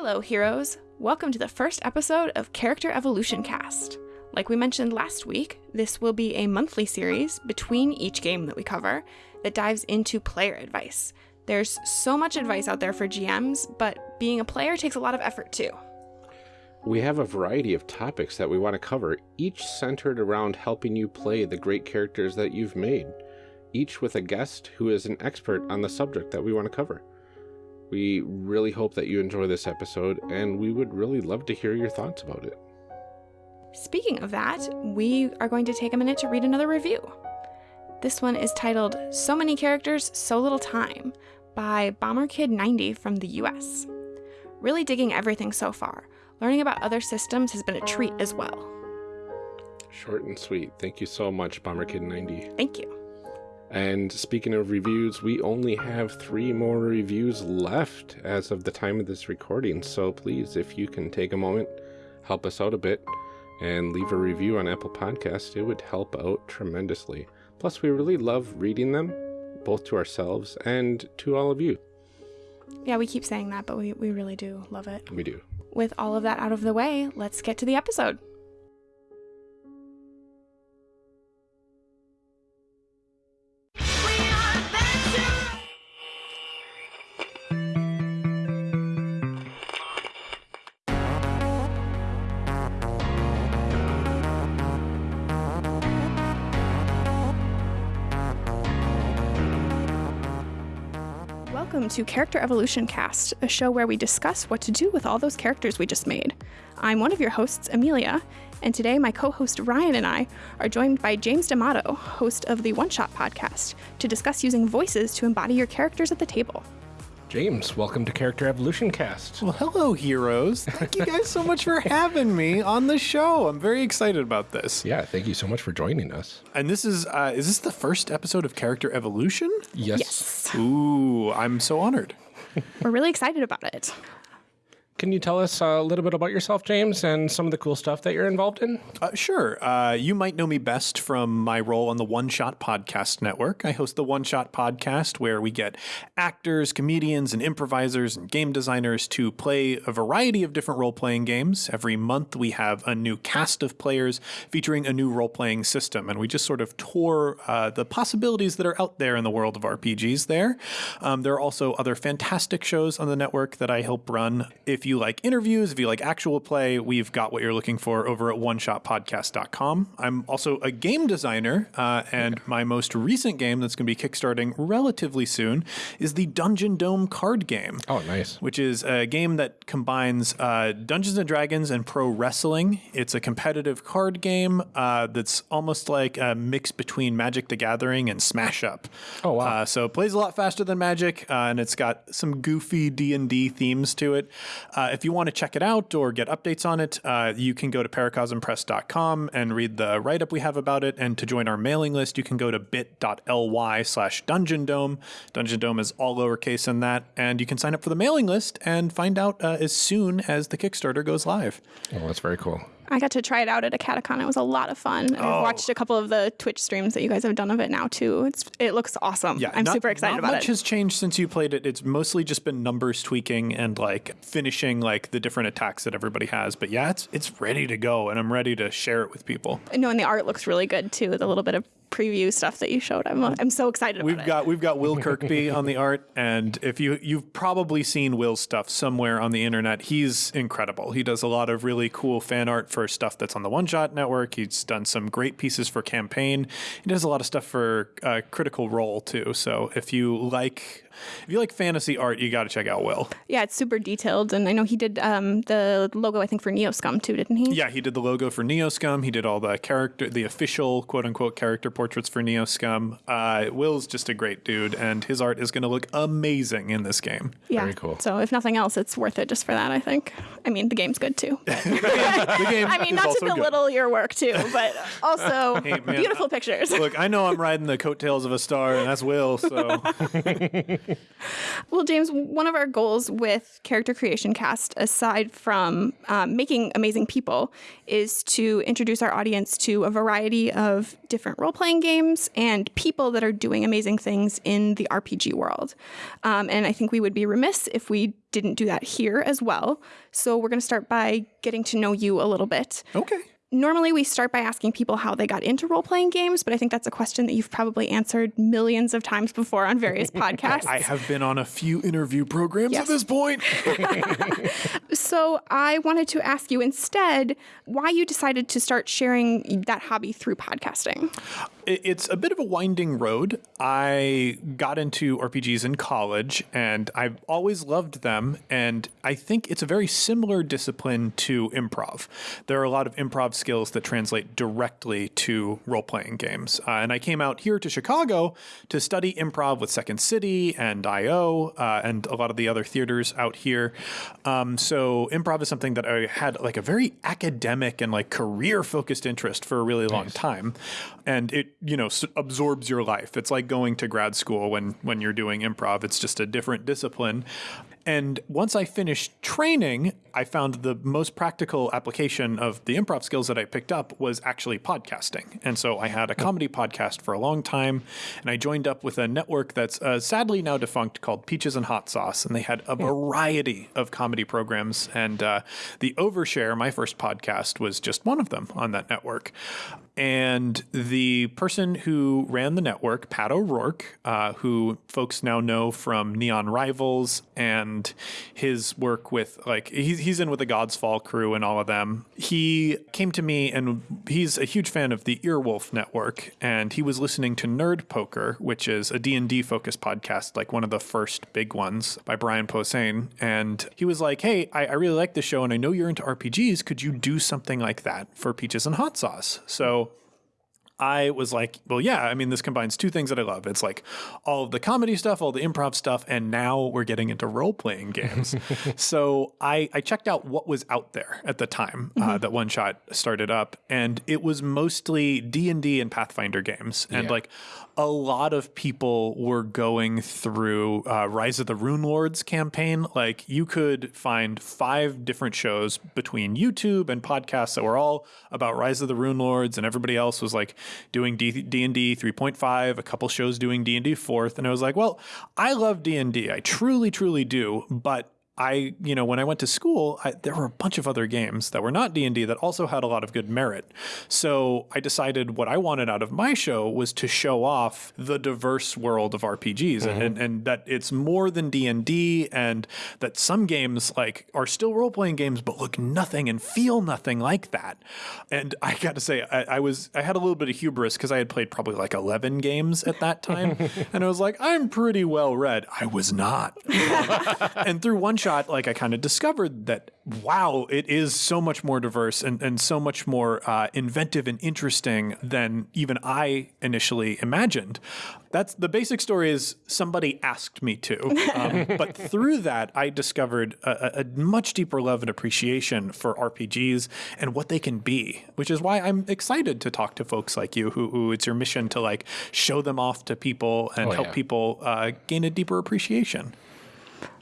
Hello, heroes. Welcome to the first episode of Character Evolution Cast. Like we mentioned last week, this will be a monthly series between each game that we cover that dives into player advice. There's so much advice out there for GMs, but being a player takes a lot of effort too. We have a variety of topics that we want to cover, each centered around helping you play the great characters that you've made, each with a guest who is an expert on the subject that we want to cover. We really hope that you enjoy this episode, and we would really love to hear your thoughts about it. Speaking of that, we are going to take a minute to read another review. This one is titled So Many Characters, So Little Time by BomberKid90 from the US. Really digging everything so far. Learning about other systems has been a treat as well. Short and sweet. Thank you so much, BomberKid90. Thank you. And speaking of reviews, we only have three more reviews left as of the time of this recording. So please, if you can take a moment, help us out a bit, and leave a review on Apple Podcast, it would help out tremendously. Plus, we really love reading them, both to ourselves and to all of you. Yeah, we keep saying that, but we, we really do love it. We do. With all of that out of the way, let's get to the episode. To Character Evolution Cast, a show where we discuss what to do with all those characters we just made. I'm one of your hosts, Amelia, and today my co host Ryan and I are joined by James D'Amato, host of the One Shot podcast, to discuss using voices to embody your characters at the table. James, welcome to Character Evolution Cast. Well, hello, heroes. Thank you guys so much for having me on the show. I'm very excited about this. Yeah, thank you so much for joining us. And this is uh, is this the first episode of Character Evolution? Yes. Yes, Ooh, I'm so honored. we're really excited about it. Can you tell us a little bit about yourself, James, and some of the cool stuff that you're involved in? Uh, sure. Uh, you might know me best from my role on the One Shot Podcast Network. I host the One Shot Podcast, where we get actors, comedians, and improvisers and game designers to play a variety of different role playing games. Every month, we have a new cast of players featuring a new role playing system, and we just sort of tour uh, the possibilities that are out there in the world of RPGs there. Um, there are also other fantastic shows on the network that I help run. If you like interviews, if you like actual play, we've got what you're looking for over at oneshotpodcast.com. I'm also a game designer, uh, and my most recent game that's going to be kickstarting relatively soon is the Dungeon Dome card game. Oh, nice. Which is a game that combines uh, Dungeons and Dragons and pro wrestling. It's a competitive card game uh, that's almost like a mix between Magic the Gathering and Smash Up. Oh, wow. Uh, so it plays a lot faster than Magic, uh, and it's got some goofy D and D themes to it. Uh, if you want to check it out or get updates on it, uh, you can go to paracosmpress.com and read the write up we have about it. And to join our mailing list, you can go to bit.ly slash Dungeon Dome. Dungeon Dome is all lowercase in that, and you can sign up for the mailing list and find out uh, as soon as the Kickstarter goes live. Oh, that's very cool. I got to try it out at a catacon. It was a lot of fun. Oh. I've watched a couple of the Twitch streams that you guys have done of it now too. It's it looks awesome. Yeah, I'm not- super excited not about much has changed since you played it. It's mostly just been numbers tweaking and like finishing like the different attacks that everybody has. But yeah, it's it's ready to go, and I'm ready to share it with people. no, and the art looks really good too. The little bit of preview stuff that you showed. I'm I'm so excited We've about got we've got Will Kirkby on the art, and if you you've probably seen Will's stuff somewhere on the internet, he's incredible. He does a lot of really cool fan art for stuff that's on the One Shot Network. He's done some great pieces for campaign. He does a lot of stuff for uh, Critical Role too. So if you like if you like fantasy art, you got to check out Will. Yeah, it's super detailed, and I know he did um, the logo I think for Neoscum too, didn't he? Yeah, he did the logo for Neoscum. He did all the character, the official quote unquote character portraits for Neoscum. Uh, Will's just a great dude, and his art is going to look amazing in this game. Yeah. Very cool. So if nothing else, it's worth it just for that. I think. I mean, the game's good too. The game I mean, not to also good. belittle your work too, but also man, beautiful pictures. Look, I know I'm riding the coattails of a star, and that's Will. So Well, James, one of our goals with Character Creation Cast, aside from um, making amazing people, is to introduce our audience to a variety of different role playing games and people that are doing amazing things in the RPG world. Um, and I think we would be remiss if we didn't do that here as well. So we're going to start by getting to know you a little bit. Okay. Normally, we start by asking people how they got into role playing games, but I think that's a question that you've probably answered millions of times before on various podcasts. I have been on a few interview programs Yes. at this point. So, I wanted to ask you instead why you decided to start sharing that hobby through podcasting. It- It's a bit of a winding road. I got into RPGs in college and I've always loved them. And I think it's a very similar discipline to improv. There are a lot of improv skills that translate directly to role playing games. Uh, and I came out here to Chicago to study improv with Second City and IO uh, and a lot of the other theaters out here. Um, so improv is something that I had like a very academic and like career focused interest for a really long time. And it, you know, s- absorbs your life. It's like going to grad school when when you're doing improv. It's just a different discipline. And once I finished training, I found the most practical application of the improv skills that I picked up was actually podcasting. And so I had a comedy podcast for a long time, and I joined up with a network that's uh, sadly now defunct called Peaches and Hot Sauce. And they had a variety of comedy programs. And uh, the Overshare, my first podcast, was just one of them on that network. And the person who ran the network, Pat O'Rourke, uh, who folks now know from Neon Rivals and his work with, like, he's, he's in with the God's Fall crew and all of them. He came to me and he's a huge fan of the Earwolf network. And he was listening to Nerd Poker, which is a D&D focused podcast, like one of the first big ones by Brian Posehn. And he was like, hey, I, I really like this show and I know you're into RPGs. Could you do something like that for Peaches and Hot Sauce? So I was like, well, yeah, I mean, this combines two things that I love. It's like all of the comedy stuff, all the improv stuff, and now we're getting into role playing games. so I, I checked out what was out there at the time uh, that One Shot started up, and it was mostly D and D and Pathfinder games, and Yeah. like a lot of people were going through uh, Rise of the Runelords campaign. Like you could find five different shows between YouTube and podcasts that were all about Rise of the Runelords, and everybody else was like doing D and D 3.5, a couple shows doing D and D fourth, and I was like, well, I love D and D, I truly, truly do, but I, you know, when I went to school, I, there were a bunch of other games that were not D and D that also had a lot of good merit. So I decided what I wanted out of my show was to show off the diverse world of RPGs, and, mm-hmm. and, and that it's more than D and D, and that some games like are still role playing games, but look nothing and feel nothing like that. And I got to say, I, I was I had a little bit of hubris because I had played probably like eleven games at that time, and I was like, I'm pretty well read. I was not and through one shot, like I kind of discovered that wow, it is so much more diverse and, and so much more uh, inventive and interesting than even I initially imagined. That's the basic story is somebody asked me to, um, but through that I discovered a, a- a much deeper love and appreciation for RPGs and what they can be, which is why I'm excited to talk to folks like you, who, who it's your mission to like show them off to people and Oh, help yeah. people uh, gain a deeper appreciation.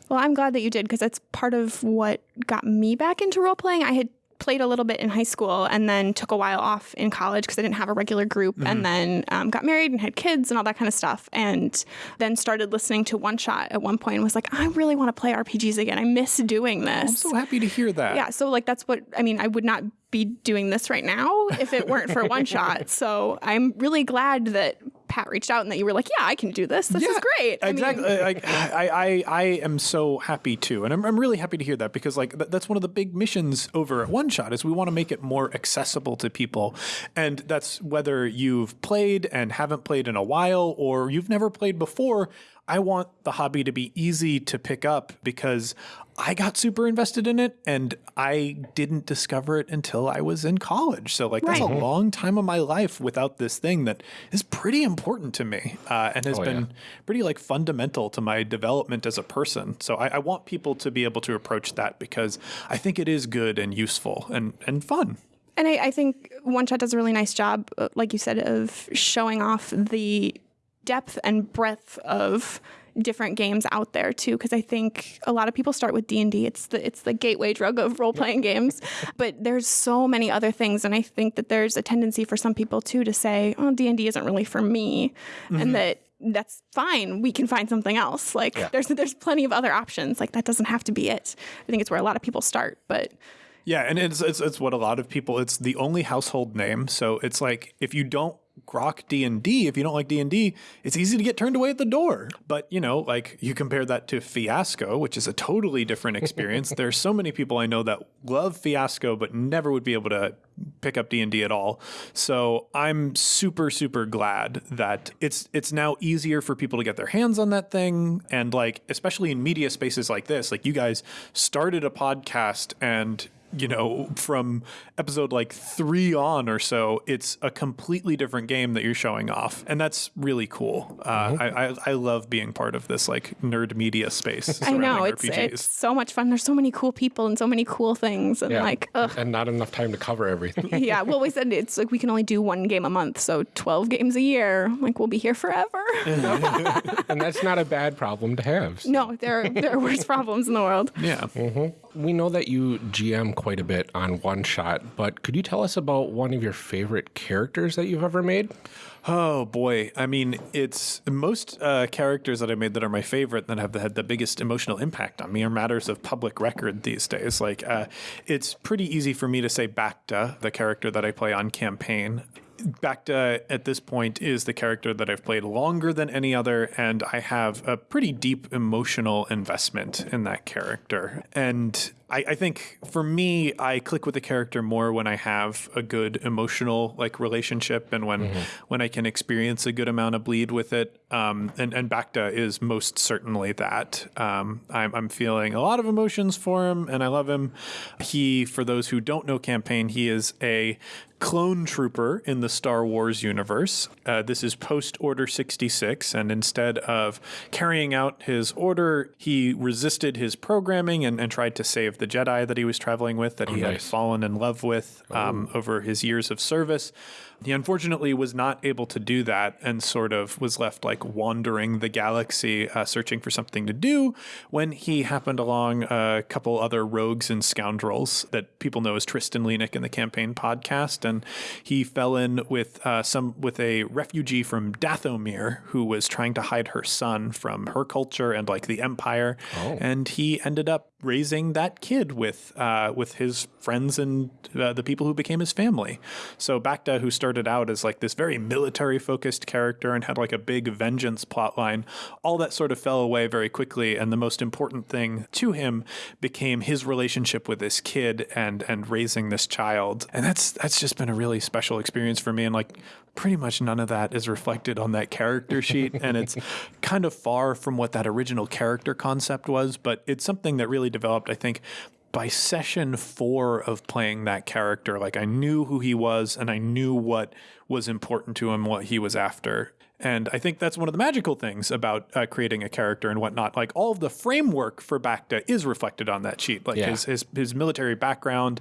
Well, I'm glad that you did because that's part of what got me back into role playing. I had played a little bit in high school and then took a while off in college because I didn't have a regular group and then um, got married and had kids and all that kind of stuff. And then started listening to One Shot at one point and was like, I really want to play RPGs again. I miss doing this. I'm so happy to hear that. yeah. So, like, that's what I mean. I would not be doing this right now if it weren't for One Shot. So, I'm really glad that Pat reached out and that you were like, yeah, I can do this. This is great. I mean, Exactly. Like, I, I, I am so happy too, and I'm, I'm really happy to hear that because like th- that's one of the big missions over at One Shot is we want to make it more accessible to people, and that's whether you've played and haven't played in a while or you've never played before. I want the hobby to be easy to pick up because I got super invested in it and I didn't discover it until I was in college. So like that's a long time of my life without this thing that is pretty important to me uh, and has Oh, been yeah. pretty like fundamental to my development as a person. So I, I want people to be able to approach that because I think it is good and useful and, and fun. And I, I think One Shot does a really nice job, uh, like you said, of showing off the depth and breadth of different games out there too because I think a lot of people start with D&D it's the it's the gateway drug of role playing games. But there's so many other things and I think that there's a tendency for some people too to say oh D&D isn't really for me mm-hmm. and that that's fine. We can find something else. Like yeah. there's there's plenty of other options. Like that doesn't have to be it. I think it's where a lot of people start but yeah, and it's, it's it's what a lot of people. It's the only household name, so it's like if you don't grok D&D, if you don't like D&D, it's easy to get turned away at the door. But, you know, like you compare that to Fiasco, which is a totally different experience. There's so many people I know that love Fiasco but never would be able to pick up D&D at all. So, I'm super super glad that it's it's now easier for people to get their hands on that thing and like especially in media spaces like this, like you guys started a podcast and you know, from episode like three on or so, it's a completely different game that you're showing off, and that's really cool. Uh, mm-hmm. I, I, I love being part of this like nerd media space. I know it's it's so much fun. There's so many cool people and so many cool things, and yeah. like ugh. and not enough time to cover everything. yeah, well, we said it's like we can only do one game a month, so 12 games a year. Like we'll be here forever. and that's not a bad problem to have. So. No, there there are worse problems in the world. Yeah. Mm-hmm we know that you GM quite a bit on One Shot, but could you tell us about one of your favorite characters that you've ever made? Oh boy, I mean, it's most uh, characters that I made that are my favorite that have had the biggest emotional impact on me are matters of public record these days. Like, uh, it's pretty easy for me to say Bacta, the character that I play on campaign. Bacta at this point is the character that I've played longer than any other, and I have a pretty deep emotional investment in that character. And I, I, think for me, I click with the character more when I have a good emotional like relationship and when mm-hmm. when I can experience a good amount of bleed with it. Um, and and Bacta is most certainly that. Um, I'm, I'm feeling a lot of emotions for him, and I love him. He, for those who don't know campaign, he is a clone trooper in the Star Wars universe. Uh, this is post Order 66, and instead of carrying out his order, he resisted his programming and, and tried to save the Jedi that he was traveling with, that oh, he nice. had fallen in love with um, oh. over his years of service. He unfortunately was not able to do that and sort of was left like wandering the galaxy uh, searching for something to do when he happened along a couple other rogues and scoundrels that people know as Tristan Leanick in the campaign podcast. And he fell in with uh, some with a refugee from Dathomir who was trying to hide her son from her culture and like the Empire. Oh. And he ended up raising that kid with uh, with his friends and uh, the people who became his family. So Bacta, who started out as like this very military focused character and had like a big vengeance plotline, all that sort of fell away very quickly. And the most important thing to him became his relationship with this kid and and raising this child. And that's that's just been a really special experience for me. And like pretty much none of that is reflected on that character sheet. and it's kind of far from what that original character concept was, but it's something that really developed, I think, by session four of playing that character, like I knew who he was and I knew what was important to him, what he was after. And I think that's one of the magical things about uh, creating a character and whatnot. Like all of the framework for Bacta is reflected on that sheet, like yeah. his, his his military background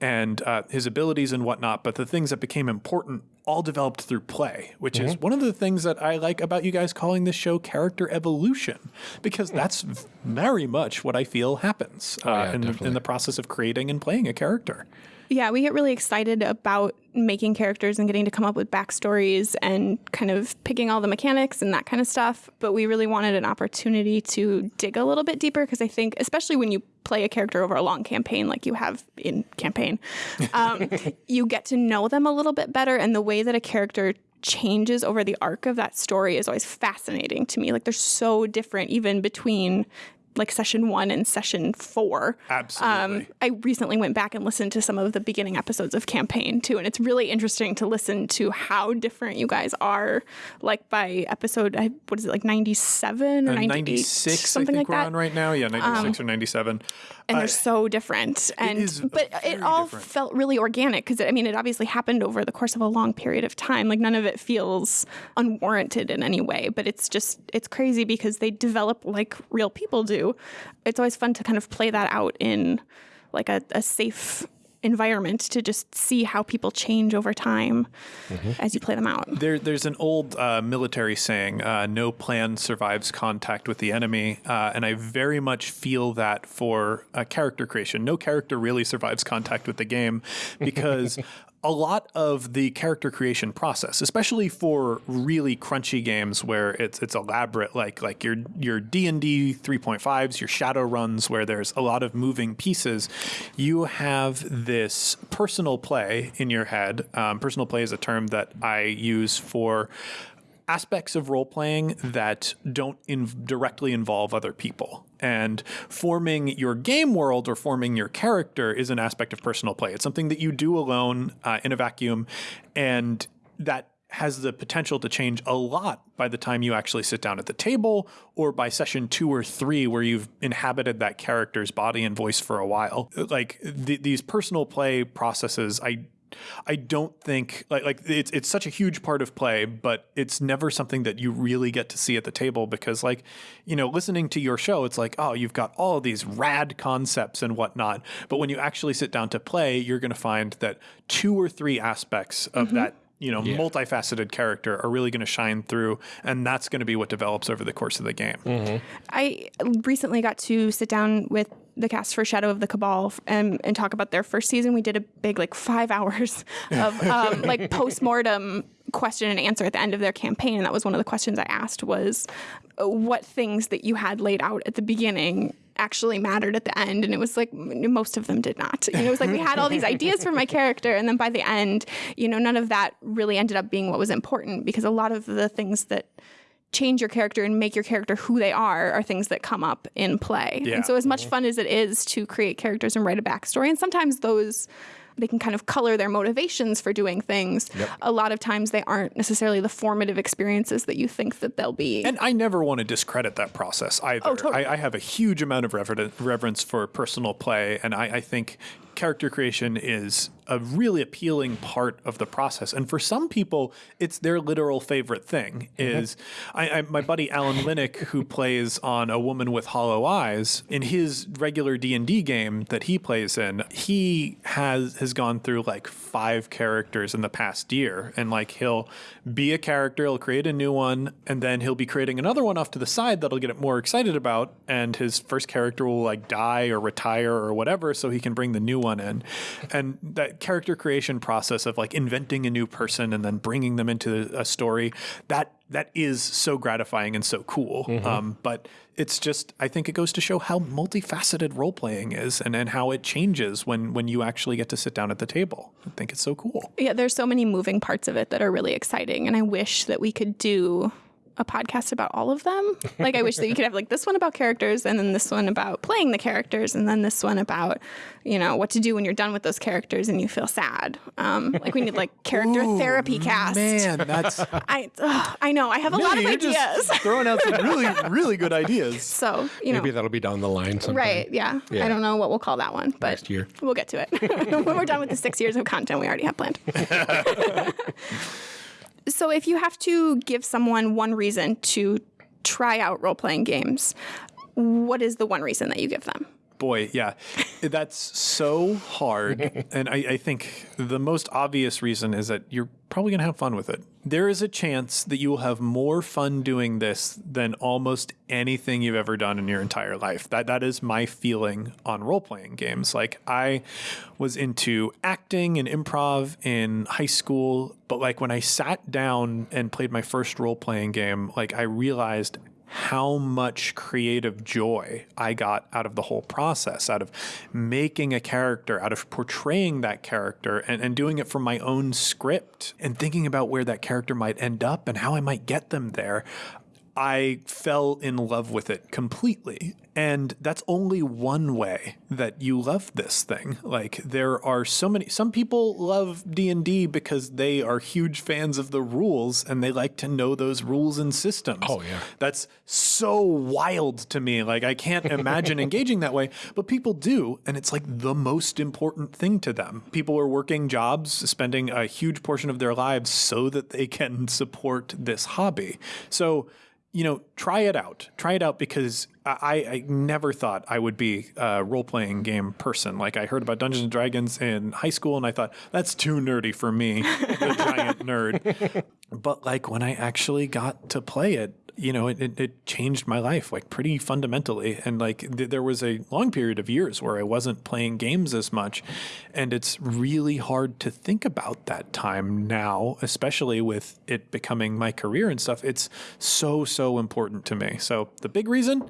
and uh, his abilities and whatnot. But the things that became important all developed through play, which mm-hmm. is one of the things that I like about you guys calling this show character evolution, because that's very much what I feel happens uh, oh, yeah, in, in the process of creating and playing a character. Yeah, we get really excited about making characters and getting to come up with backstories and kind of picking all the mechanics and that kind of stuff. But we really wanted an opportunity to dig a little bit deeper because I think, especially when you play a character over a long campaign like you have in campaign, um, you get to know them a little bit better. And the way that a character changes over the arc of that story is always fascinating to me. Like they're so different even between like session one and session four. Absolutely. Um, I recently went back and listened to some of the beginning episodes of campaign too, and it's really interesting to listen to how different you guys are. Like by episode, what is it, like ninety seven or uh, ninety six, something like we're that. on right now. Yeah, ninety six um, or ninety seven. And they're so different, and it but it all different. felt really organic because I mean, it obviously happened over the course of a long period of time. Like none of it feels unwarranted in any way, but it's just it's crazy because they develop like real people do it's always fun to kind of play that out in like a, a safe environment to just see how people change over time as you play them out. There, there's an old uh, military saying, uh, "No plan survives contact with the enemy," uh, and I very much feel that for uh, character creation. No character really survives contact with the game because. A lot of the character creation process, especially for really crunchy games where it's it's elaborate, like like your your D and D 3.5s, your shadow runs, where there's a lot of moving pieces, you have this personal play in your head. Um, personal play is a term that I use for aspects of role playing that don't in- directly involve other people. And forming your game world or forming your character is an aspect of personal play. It's something that you do alone uh, in a vacuum, and that has the potential to change a lot by the time you actually sit down at the table or by session two or three where you've inhabited that character's body and voice for a while. Like th- these personal play processes, I I don't think like like it's it's such a huge part of play, but it's never something that you really get to see at the table because like you know listening to your show, it's like oh you've got all of these rad concepts and whatnot, but when you actually sit down to play, you're going to find that two or three aspects of mm-hmm. that you know multifaceted character are really going to shine through, and that's going to be what develops over the course of the game. I recently got to sit down with the cast for Shadow of the Cabal and, and talk about their first season. We did a big, like, five hours of um, like post mortem question and answer at the end of their campaign. And that was one of the questions I asked was what things that you had laid out at the beginning actually mattered at the end and it was like most of them did not you know it was like we had all these ideas for my character and then by the end you know none of that really ended up being what was important because a lot of the things that change your character and make your character who they are are things that come up in play. Yeah. And so as much mm-hmm. fun as it is to create characters and write a backstory, and sometimes those they can kind of color their motivations for doing things. A lot of times they aren't necessarily the formative experiences that you think that they'll be. And I never want to discredit that process either. Oh, totally. I, I have a huge amount of rever- reverence for personal play, and I, I think character creation is a really appealing part of the process. And for some people, it's their literal favorite thing. Is I, I, my buddy Alan Linick, who plays on A Woman with Hollow Eyes, in his regular D and D game that he plays in, he has has gone through like five characters in the past year, and like he'll be a character, he'll create a new one, and then he'll be creating another one off to the side that'll get it more excited about, and his first character will like die or retire or whatever, so he can bring the new one in, and that character creation process of like inventing a new person and then bringing them into a story that that is so gratifying and so cool. Um, but it's just I think it goes to show how multifaceted role playing is and, and how it changes when when you actually get to sit down at the table. I think it's so cool. yeah, there's so many moving parts of it that are really exciting. And I wish that we could do a podcast about all of them. Like I wish that you could have like this one about characters and then this one about playing the characters and then this one about, you know, what to do when you're done with those characters and you feel sad. Um, like we need like character therapy cast. Man, that's I ugh, I know. I have a lot of you're ideas. just throwing out some really really good ideas. so, you know, Maybe that'll be down the line sometime. right, yeah. Yeah. I don't know what we'll call that one, but Next year. we'll get to it. when we're done with the 6 years of content we already have planned. So if you have to give someone one reason to try out role-playing games, what is the one reason that you give them? Boy, yeah, that's so hard. and I, I think the most obvious reason is that you're probably going to have fun with it. There is a chance that you will have more fun doing this than almost anything you've ever done in your entire life. That that is my feeling on role playing games. Like I was into acting and improv in high school, but like when I sat down and played my first role playing game, like I realized how much creative joy I got out of the whole process, out of making a character, out of portraying that character and, and doing it from my own script and thinking about where that character might end up and how I might get them there. I fell in love with it completely. And that's only one way that you love this thing. Like there are so many some people love D&D because they are huge fans of the rules and they like to know those rules and systems. Oh, yeah. That's so wild to me. Like I can't imagine engaging that way, but people do and it's like the most important thing to them. People are working jobs, spending a huge portion of their lives so that they can support this hobby. So you know, try it out. Try it out because I, I never thought I would be a role playing game person. Like I heard about Dungeons and Dragons in high school, and I thought that's too nerdy for me, the giant nerd. But like when I actually got to play it, you know, it, it, changed my life like pretty fundamentally. And like th- there was a long period of years where I wasn't playing games as much. And it's really hard to think about that time now, especially with it becoming my career and stuff. It's so, so important to me. So the big reason,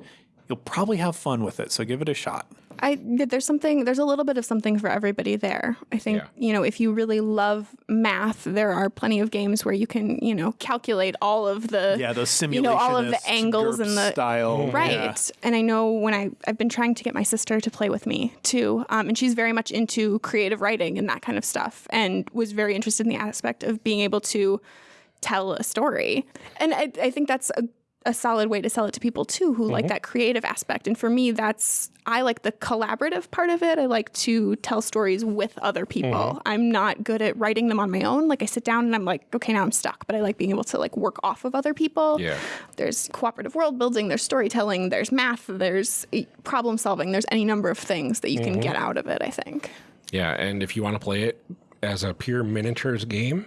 you'll probably have fun with it. So give it a shot. I there's something there's a little bit of something for everybody there. I think Yeah. you know if you really love math, there are plenty of games where you can you know calculate all of the Yeah, those you know all of the angles and the style. right. Yeah. And I know when I I've been trying to get my sister to play with me too, um, and she's very much into creative writing and that kind of stuff, and was very interested in the aspect of being able to tell a story. And I, I think that's a, a solid way to sell it to people too, who like mm-hmm. that creative aspect. And for me, that's I like the collaborative part of it. I like to tell stories with other people. Mm-hmm. I'm not good at writing them on my own. Like I sit down and I'm like, okay, now I'm stuck. But I like being able to like work off of other people. Yeah. There's cooperative world building, there's storytelling, there's math, there's eh, problem solving, there's any number of things that you can mm-hmm. get out of it, I think. Yeah, and if you want to play it as a pure miniatures game,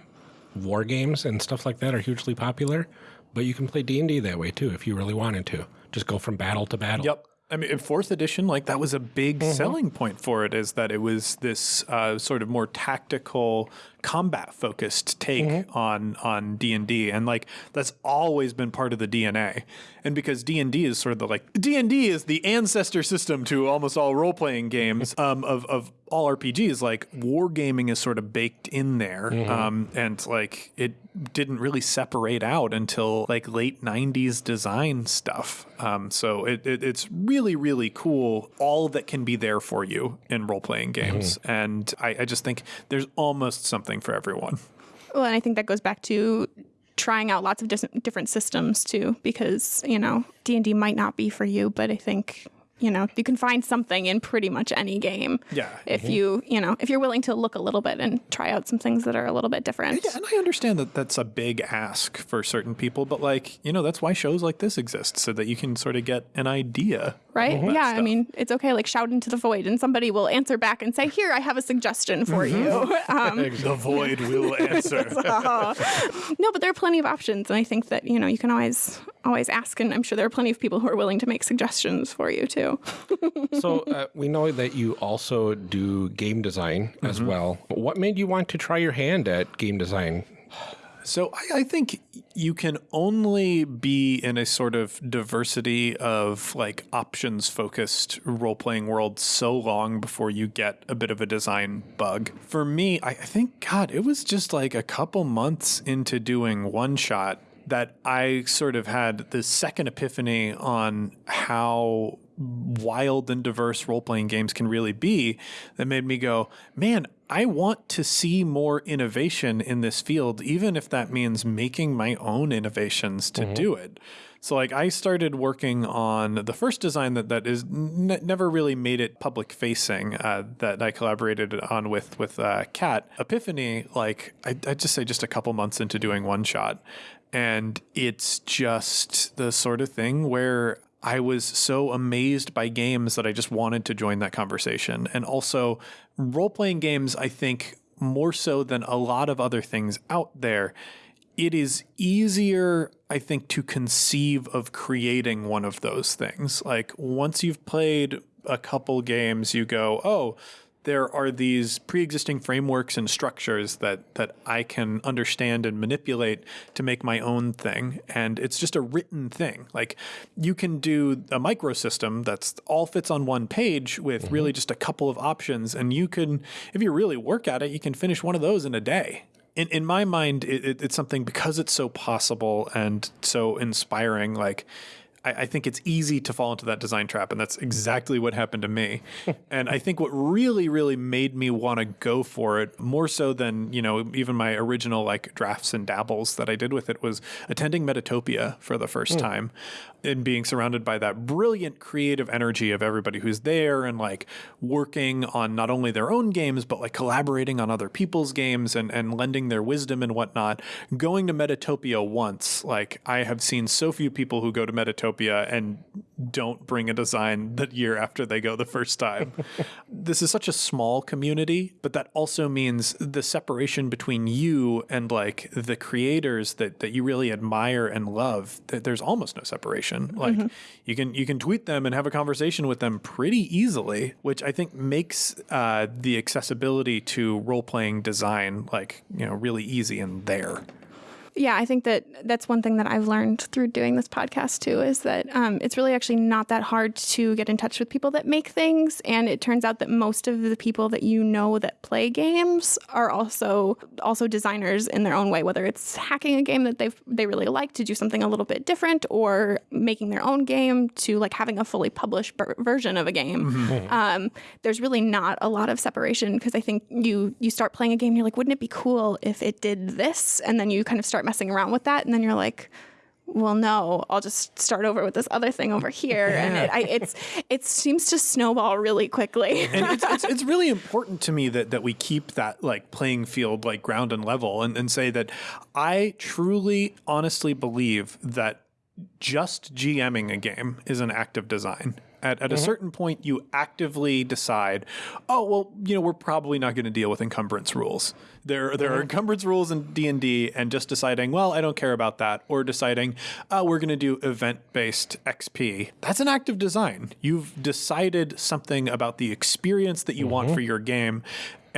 war games and stuff like that are hugely popular. But you can play D and D that way too if you really wanted to. Just go from battle to battle. Yep. I mean, in fourth edition, like that was a big selling point for it, is that it was this uh, sort of more tactical, combat focused take on on D and D, and like that's always been part of the DNA. And because D and D is sort of the like D and D is the ancestor system to almost all role playing games um, of of all RPGs. Like wargaming is sort of baked in there, um, and like it didn't really separate out until like late 90s design stuff. Um, so it, it, it's really really cool all that can be there for you in role-playing games. And I, I just think there's almost something for everyone. Well, and I think that goes back to trying out lots of different systems too, because you know D and D might not be for you, but I think you know you can find something in pretty much any game. Yeah. If you you know if you're willing to look a little bit and try out some things that are a little bit different. Yeah, and I understand that that's a big ask for certain people, but like, you know, that's why shows like this exist so that you can sort of get an idea. Right? that Yeah, I mean, it's okay. Like shout into the void, and somebody will answer back and say, "Here, I have a suggestion for you." Um, The void will answer. no, but there are plenty of options, and I think that you know you can always always ask, and I'm sure there are plenty of people who are willing to make suggestions for you too. So uh, we know that you also do game design as well. What made you want to try your hand at game design? So I, I think you can only be in a sort of diversity of like options focused role playing world so long before you get a bit of a design bug. For me, I, I think, God, it was just like a couple months into doing one shot that I sort of had the second epiphany on how wild and diverse role playing games can really be that made me go, man, I want to see more innovation in this field, even if that means making my own innovations to do it. So, like, I started working on the first design that that is n- never really made it public facing. Uh, that I collaborated on with with uh, Kat Epiphany. Like, I I just say just a couple months into doing one shot, and it's just the sort of thing where I was so amazed by games that I just wanted to join that conversation. And also, role playing games, I think, more so than a lot of other things out there, it is easier, I think, to conceive of creating one of those things. Like, once you've played a couple games, you go, oh, there are these pre-existing frameworks and structures that that I can understand and manipulate to make my own thing and it's just a written thing. Like you can do a microsystem that's all fits on one page with mm-hmm. really just a couple of options and you can if you really work at it you can finish one of those in a day. In, in my mind it, it, it's something because it's so possible and so inspiring like I, I think it's easy to fall into that design trap, and that's exactly what happened to me. and I think what really, really made me want to go for it more so than you know even my original like drafts and dabbles that I did with it was attending Metatopia for the first mm. time and being surrounded by that brilliant creative energy of everybody who's there and like working on not only their own games but like collaborating on other people's games and and lending their wisdom and whatnot. Going to Metatopia once, like I have seen so few people who go to Metatopia and don't bring a design the year after they go the first time. this is such a small community, but that also means the separation between you and like the creators that that you really admire and love. That there's almost no separation. Like mm-hmm. you can you can tweet them and have a conversation with them pretty easily, which I think makes uh, the accessibility to role playing design like you know really easy and there. Yeah, I think that that's one thing that I've learned through doing this podcast too is that um, it's really actually not that hard to get in touch with people that make things. And it turns out that most of the people that you know that play games are also also designers in their own way, whether it's hacking a game that they they really like to do something a little bit different, or making their own game to like having a fully published version of a game. Mm-hmm. Um, there's really not a lot of separation because I think you you start playing a game, and you're like, wouldn't it be cool if it did this, and then you kind of start messing around with that, and then you're like, well, no, I'll just start over with this other thing over here, yeah. and it, I, it's it seems to snowball really quickly. and it's, it's, it's, really important to me that that we keep that like playing field like ground and level, and, and say that I truly, honestly believe that just GMing a game is an act of design. At, at mm-hmm. a certain point, you actively decide, oh well, you know, we're probably not going to deal with encumbrance rules. There, there mm-hmm. are encumbrance rules in D and D, and just deciding, well, I don't care about that, or deciding, oh, we're going to do event-based XP. That's an act of design. You've decided something about the experience that you mm-hmm. want for your game,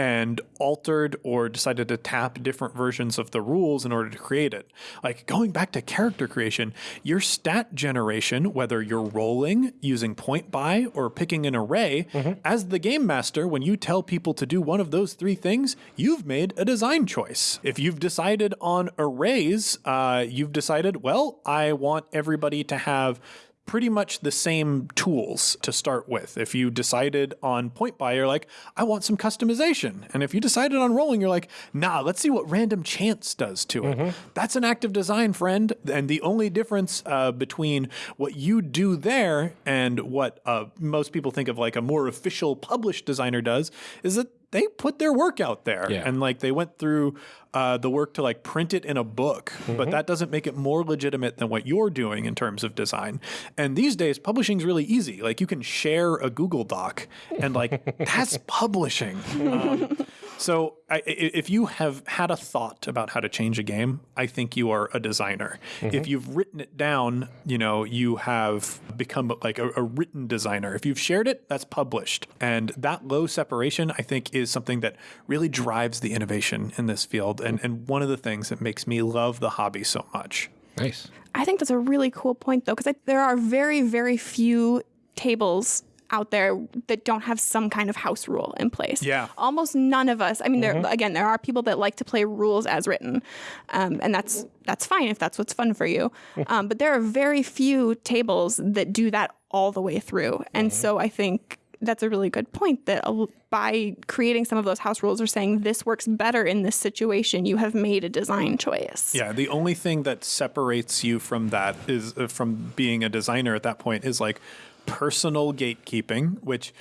and altered or decided to tap different versions of the rules in order to create it. Like going back to character creation, your stat generation, whether you're rolling using point buy or picking an array, mm-hmm. as the game master, when you tell people to do one of those three things, you've made a design choice. If you've decided on arrays, uh, you've decided, well, I want everybody to have pretty much the same tools to start with. If you decided on point buy, you're like, I want some customization. And if you decided on rolling, you're like, nah, let's see what random chance does to it. Mm-hmm. That's an active design, friend. And the only difference uh, between what you do there and what uh, most people think of like a more official published designer does is that they put their work out there yeah. and like they went through uh, the work to like print it in a book mm-hmm. but that doesn't make it more legitimate than what you're doing in terms of design and these days publishing is really easy like you can share a google doc and like that's publishing um, so I, if you have had a thought about how to change a game, I think you are a designer. Mm-hmm. If you've written it down, you know, you have become like a, a, written designer. If you've shared it, that's published. And that low separation, I think, is something that really drives the innovation in this field and, and one of the things that makes me love the hobby so much. Nice. I think that's a really cool point, though, because there are very, very few tables out there that don't have some kind of house rule in place. Yeah. Almost none of us. I mean, mm-hmm. there again, there are people that like to play rules as written, um, and that's that's fine if that's what's fun for you. Um, but there are very few tables that do that all the way through, and mm-hmm. so I think that's a really good point that by creating some of those house rules or saying this works better in this situation you have made a design choice yeah the only thing that separates you from that is uh, from being a designer at that point is like personal gatekeeping, which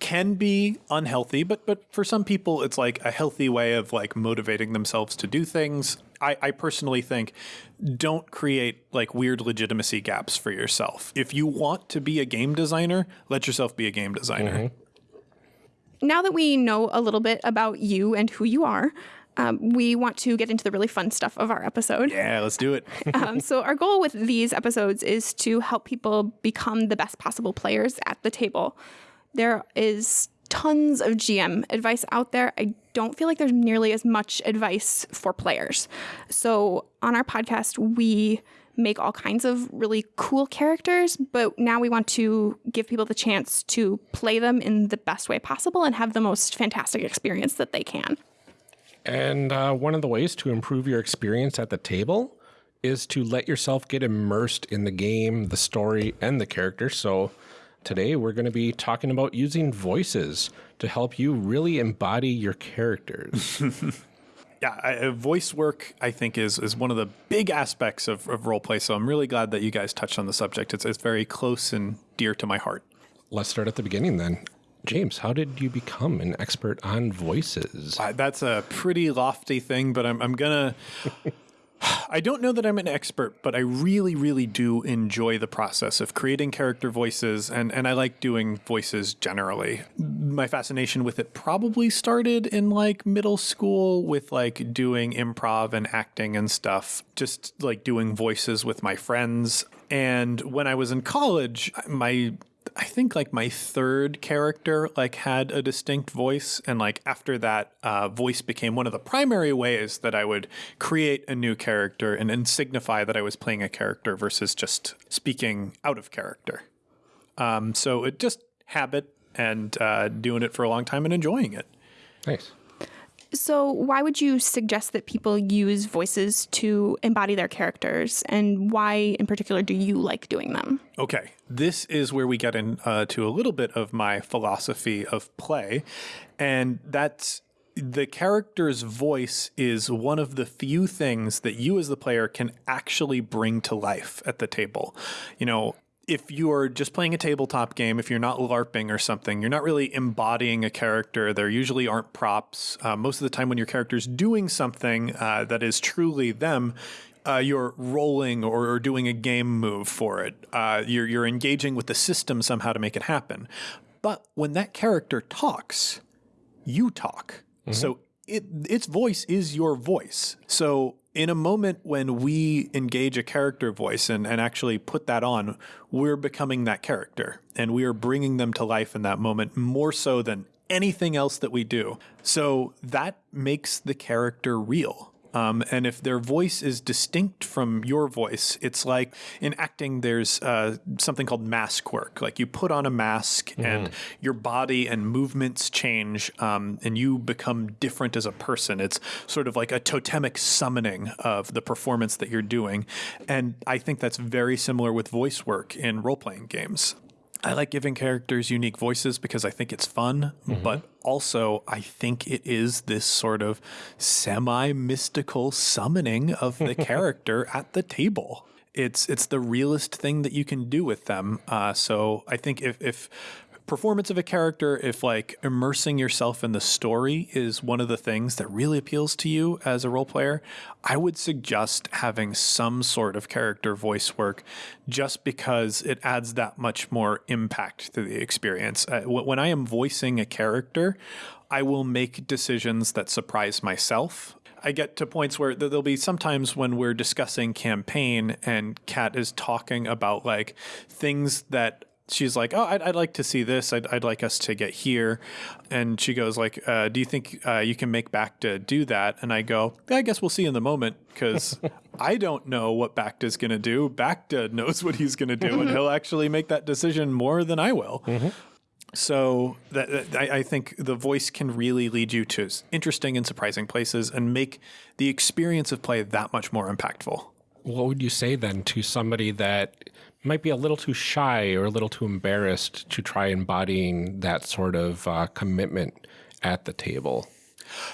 can be unhealthy, but but for some people it's like a healthy way of like motivating themselves to do things. I, I personally think don't create like weird legitimacy gaps for yourself. If you want to be a game designer, let yourself be a game designer. Mm-hmm. Now that we know a little bit about you and who you are, um, we want to get into the really fun stuff of our episode. Yeah, let's do it. um, so, our goal with these episodes is to help people become the best possible players at the table. There is tons of GM advice out there. I don't feel like there's nearly as much advice for players. So, on our podcast, we make all kinds of really cool characters, but now we want to give people the chance to play them in the best way possible and have the most fantastic experience that they can. And uh, one of the ways to improve your experience at the table is to let yourself get immersed in the game, the story, and the character. So today we're going to be talking about using voices to help you really embody your characters. yeah, I, uh, voice work I think is is one of the big aspects of, of role play. So I'm really glad that you guys touched on the subject. It's it's very close and dear to my heart. Let's start at the beginning then. James, how did you become an expert on voices? Uh, that's a pretty lofty thing, but I'm, I'm gonna. I don't know that I'm an expert, but I really, really do enjoy the process of creating character voices, and, and I like doing voices generally. My fascination with it probably started in like middle school with like doing improv and acting and stuff, just like doing voices with my friends. And when I was in college, my I think like my third character like had a distinct voice, and like after that, uh, voice became one of the primary ways that I would create a new character and, and signify that I was playing a character versus just speaking out of character. Um, so it just habit and uh, doing it for a long time and enjoying it. Nice. So, why would you suggest that people use voices to embody their characters, and why, in particular, do you like doing them? Okay, this is where we get into uh, a little bit of my philosophy of play, and that's the character's voice is one of the few things that you as the player can actually bring to life at the table. You know, if you are just playing a tabletop game, if you're not LARPing or something, you're not really embodying a character. There usually aren't props. Uh, most of the time, when your character's doing something uh, that is truly them, uh, you're rolling or, or, doing a game move for it. Uh, you're, you're engaging with the system somehow to make it happen. But when that character talks, you talk. Mm-hmm. So it, its voice is your voice. So in a moment when we engage a character voice and, and actually put that on, we're becoming that character and we are bringing them to life in that moment more so than anything else that we do. So that makes the character real. Um, and if their voice is distinct from your voice, it's like in acting, there's uh, something called mask work. Like you put on a mask mm-hmm. and your body and movements change um, and you become different as a person. It's sort of like a totemic summoning of the performance that you're doing. And I think that's very similar with voice work in role playing games. I like giving characters unique voices because I think it's fun, mm-hmm. but also I think it is this sort of semi mystical summoning of the character at the table. It's it's the realest thing that you can do with them. Uh, so I think if if performance of a character, if like immersing yourself in the story is one of the things that really appeals to you as a role player, I would suggest having some sort of character voice work just because it adds that much more impact to the experience. Uh, when I am voicing a character, I will make decisions that surprise myself. I get to points where there'll be sometimes when we're discussing campaign and Kat is talking about like things that she's like, "Oh, I'd, I'd, like to see this. I'd, I'd like us to get here." And she goes like, uh, "Do you think uh, you can make Bacta do that?" And I go, yeah, "I guess we'll see in the moment because I don't know what is going to do. Bacta knows what he's going to do, and he'll actually make that decision more than I will." Mm-hmm. So that, that I, I, think the voice can really lead you to interesting and surprising places and make the experience of play that much more impactful. What would you say then to somebody that might be a little too shy or a little too embarrassed to try embodying that sort of uh, commitment at the table?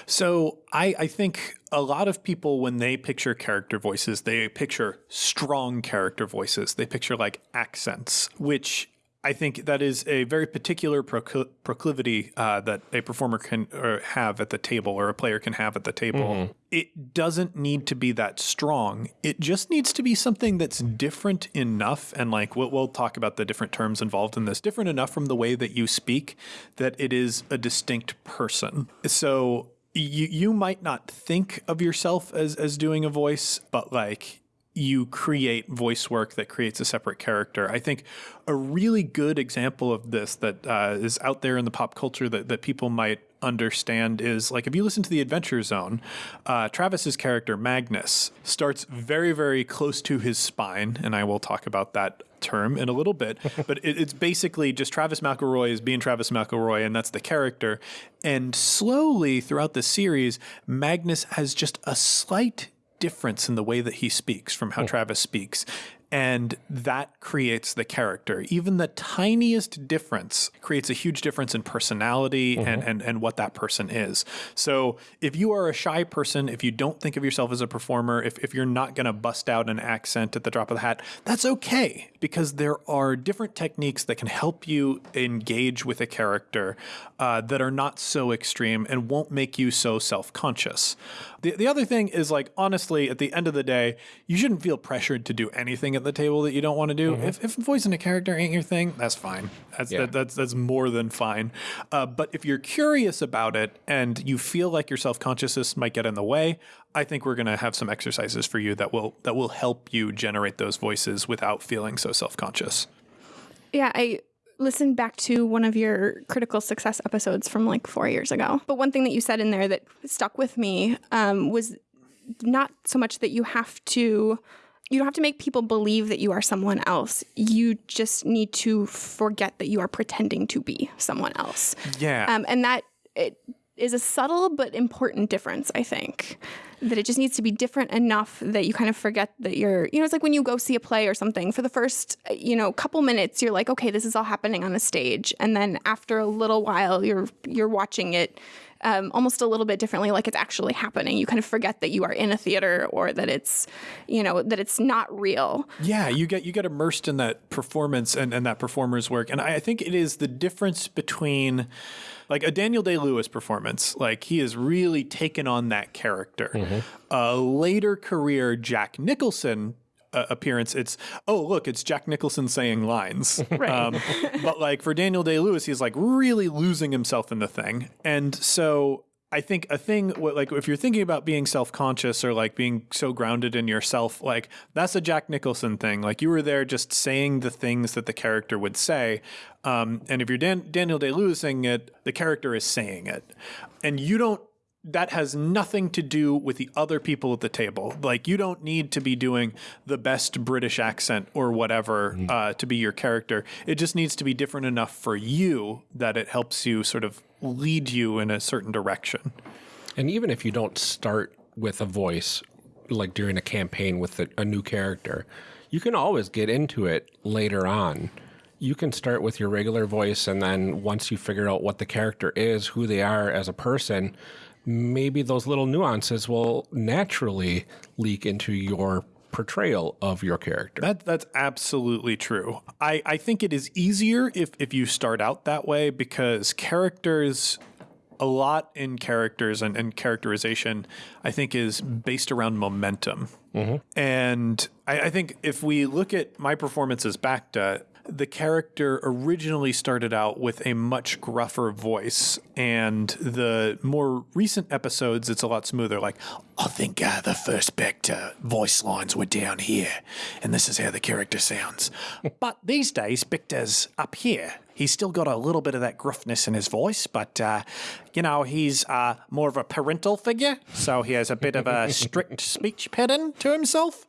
So I, I, think a lot of people, when they picture character voices, they picture strong character voices. They picture like accents, which I think that is a very particular proclivity uh, that a performer can have at the table or a player can have at the table. Mm-hmm. It doesn't need to be that strong. It just needs to be something that's different enough. And like we'll, we'll talk about the different terms involved in this, different enough from the way that you speak that it is a distinct person. So you you might not think of yourself as as doing a voice, but like you create voice work that creates a separate character. I think a really good example of this that uh, is out there in the pop culture that, that people might understand is like if you listen to the Adventure Zone, uh, Travis's character Magnus starts very, very close to his spine, and I will talk about that term in a little bit. but it, it's basically just Travis McElroy is being Travis McElroy, and that's the character. And slowly throughout the series, Magnus has just a slight difference in the way that he speaks from how hmm. Travis speaks. And that creates the character. Even the tiniest difference creates a huge difference in personality and, and, and what that person is. So if you are a shy person, if you don't think of yourself as a performer, if, if you're not going to bust out an accent at the drop of the hat, that's okay because there are different techniques that can help you engage with a character uh, that are not so extreme and won't make you so self conscious. The, the other thing is like, honestly, at the end of the day, you shouldn't feel pressured to do anything at the table that you don't want to do. If, if voicing a character ain't your thing, that's fine. That's, Yeah. that, that's, that's more than fine. Uh, but if you're curious about it and you feel like your self consciousness might get in the way, I think we're going to have some exercises for you that will that will help you generate those voices without feeling so self conscious. Yeah, I listened back to one of your critical success episodes from like four years ago. But one thing that you said in there that stuck with me um, was not so much that you have to. You don't have to make people believe that you are someone else. You just need to forget that you are pretending to be someone else. Yeah. Um, and that it is a subtle but important difference, I think. That it just needs to be different enough that you kind of forget that you're, you know, it's like when you go see a play or something. For the first, you know, couple minutes, you're like, okay, this is all happening on the stage, and then after a little while, you're you're watching it um, almost a little bit differently, like it's actually happening. You kind of forget that you are in a theater or that it's, you know, that it's not real. Yeah, you get you get immersed in that performance and, and that performer's work. And I, I think it is the difference between like a Daniel Day Lewis performance, like he has really taken on that character. A later career Jack Nicholson uh, appearance, it's oh look, it's Jack Nicholson saying lines. Right. Um, but like for Daniel Day Lewis, he's like really losing himself in the thing, and so I think a thing like if you're thinking about being self-conscious or like being so grounded in yourself, like that's a Jack Nicholson thing. Like you were there just saying the things that the character would say, um, and if you're Dan- Daniel Day Lewis saying it, the character is saying it, and you don't that has nothing to do with the other people at the table. Like you don't need to be doing the best British accent or whatever uh, to be your character. It just needs to be different enough for you that it helps you sort of lead you in a certain direction. And even if you don't start with a voice, like during a campaign with a, a new character, you can always get into it later on. You can start with your regular voice, and then once you figure out what the character is, who they are as a person, maybe those little nuances will naturally leak into your portrayal of your character. That that's absolutely true. I, I think it is easier if if you start out that way because characters a lot in characters and, and characterization, I think, is based around momentum. Mm-hmm. And I, I think if we look at my performance as Bacta, the character originally started out with a much gruffer voice, and the more recent episodes, it's a lot smoother. Like, I think uh, the first Bacta voice lines were down here, and this is how the character sounds. but these days, Bacta's up here. He's still got a little bit of that gruffness in his voice, but uh, you know he's uh, more of a parental figure, so he has a bit of a strict speech pattern to himself,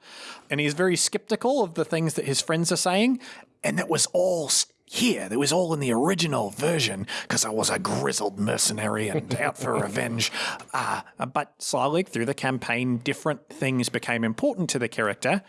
and he's very skeptical of the things that his friends are saying. And that was all here. That was all in the original version because I was a grizzled mercenary and out for revenge. Uh, but slowly through the campaign, different things became important to the character.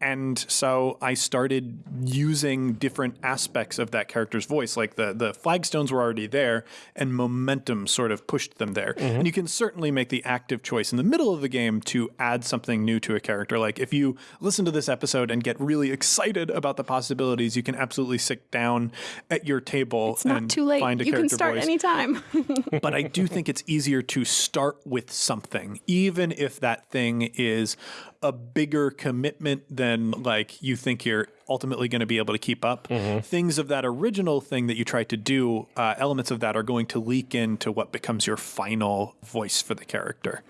And so I started using different aspects of that character's voice. Like the, the flagstones were already there, and momentum sort of pushed them there. Mm-hmm. And you can certainly make the active choice in the middle of the game to add something new to a character. Like if you listen to this episode and get really excited about the possibilities, you can absolutely sit down at your table It's not and too late. find a You can start voice anytime. but I do think it's easier to start with something, even if that thing is a bigger commitment than like you think you're ultimately going to be able to keep up. Things of that original thing that you tried to do, uh, elements of that are going to leak into what becomes your final voice for the character.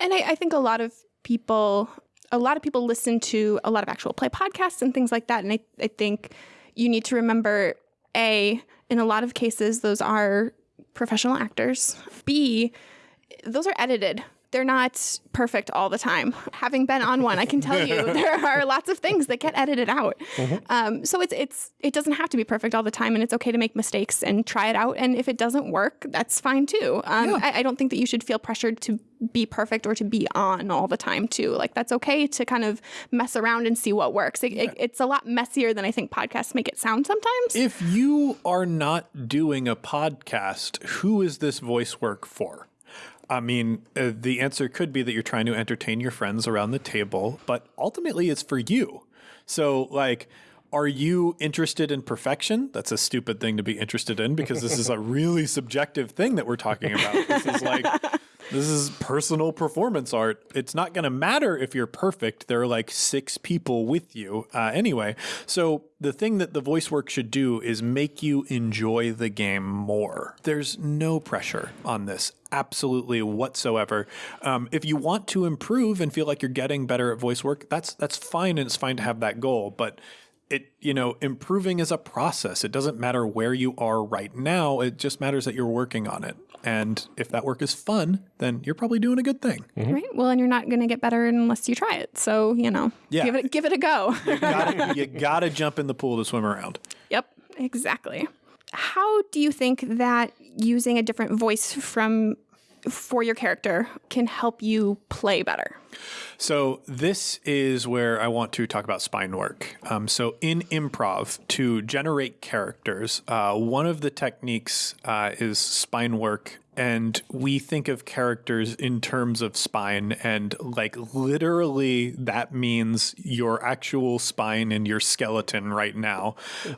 And I, I think a lot of people, a lot of people listen to a lot of actual play podcasts and things like that. And I, I think you need to remember A, in a lot of cases, those are professional actors. B, those are edited. They're not perfect all the time. Having been on one, I can tell you there are lots of things that get edited out. Um, so it's it's it doesn't have to be perfect all the time, and it's okay to make mistakes and try it out. And if it doesn't work, that's fine too. Um, I, I don't think that you should feel pressured to be perfect or to be on all the time too. Like that's okay to kind of mess around and see what works. It, it, it's a lot messier than I think podcasts make it sound sometimes. If you are not doing a podcast, who is this voice work for? I mean, uh, the answer could be that you're trying to entertain your friends around the table, but ultimately it's for you. So, like, are you interested in perfection? That's a stupid thing to be interested in because this is a really subjective thing that we're talking about. This is like, this is personal performance art. It's not going to matter if you're perfect. There are like six people with you uh, anyway. So the thing that the voice work should do is make you enjoy the game more. There's no pressure on this absolutely whatsoever. Um, if you want to improve and feel like you're getting better at voice work, that's that's fine and it's fine to have that goal. But it you know improving is a process. It doesn't matter where you are right now. It just matters that you're working on it. And if that work is fun, then you're probably doing a good thing. Mm-hmm. Right. Well, and you're not going to get better unless you try it. So, you know, Yeah. give it give it a go. You gotta, you gotta jump in the pool to swim around. yep, exactly. How do you think that using a different voice from for your character can help you play better? So this is where I want to talk about spine work. Um, so in improv, to generate characters, uh, one of the techniques uh, is spine work. And we think of characters in terms of spine, and like literally, that means your actual spine and your skeleton right now.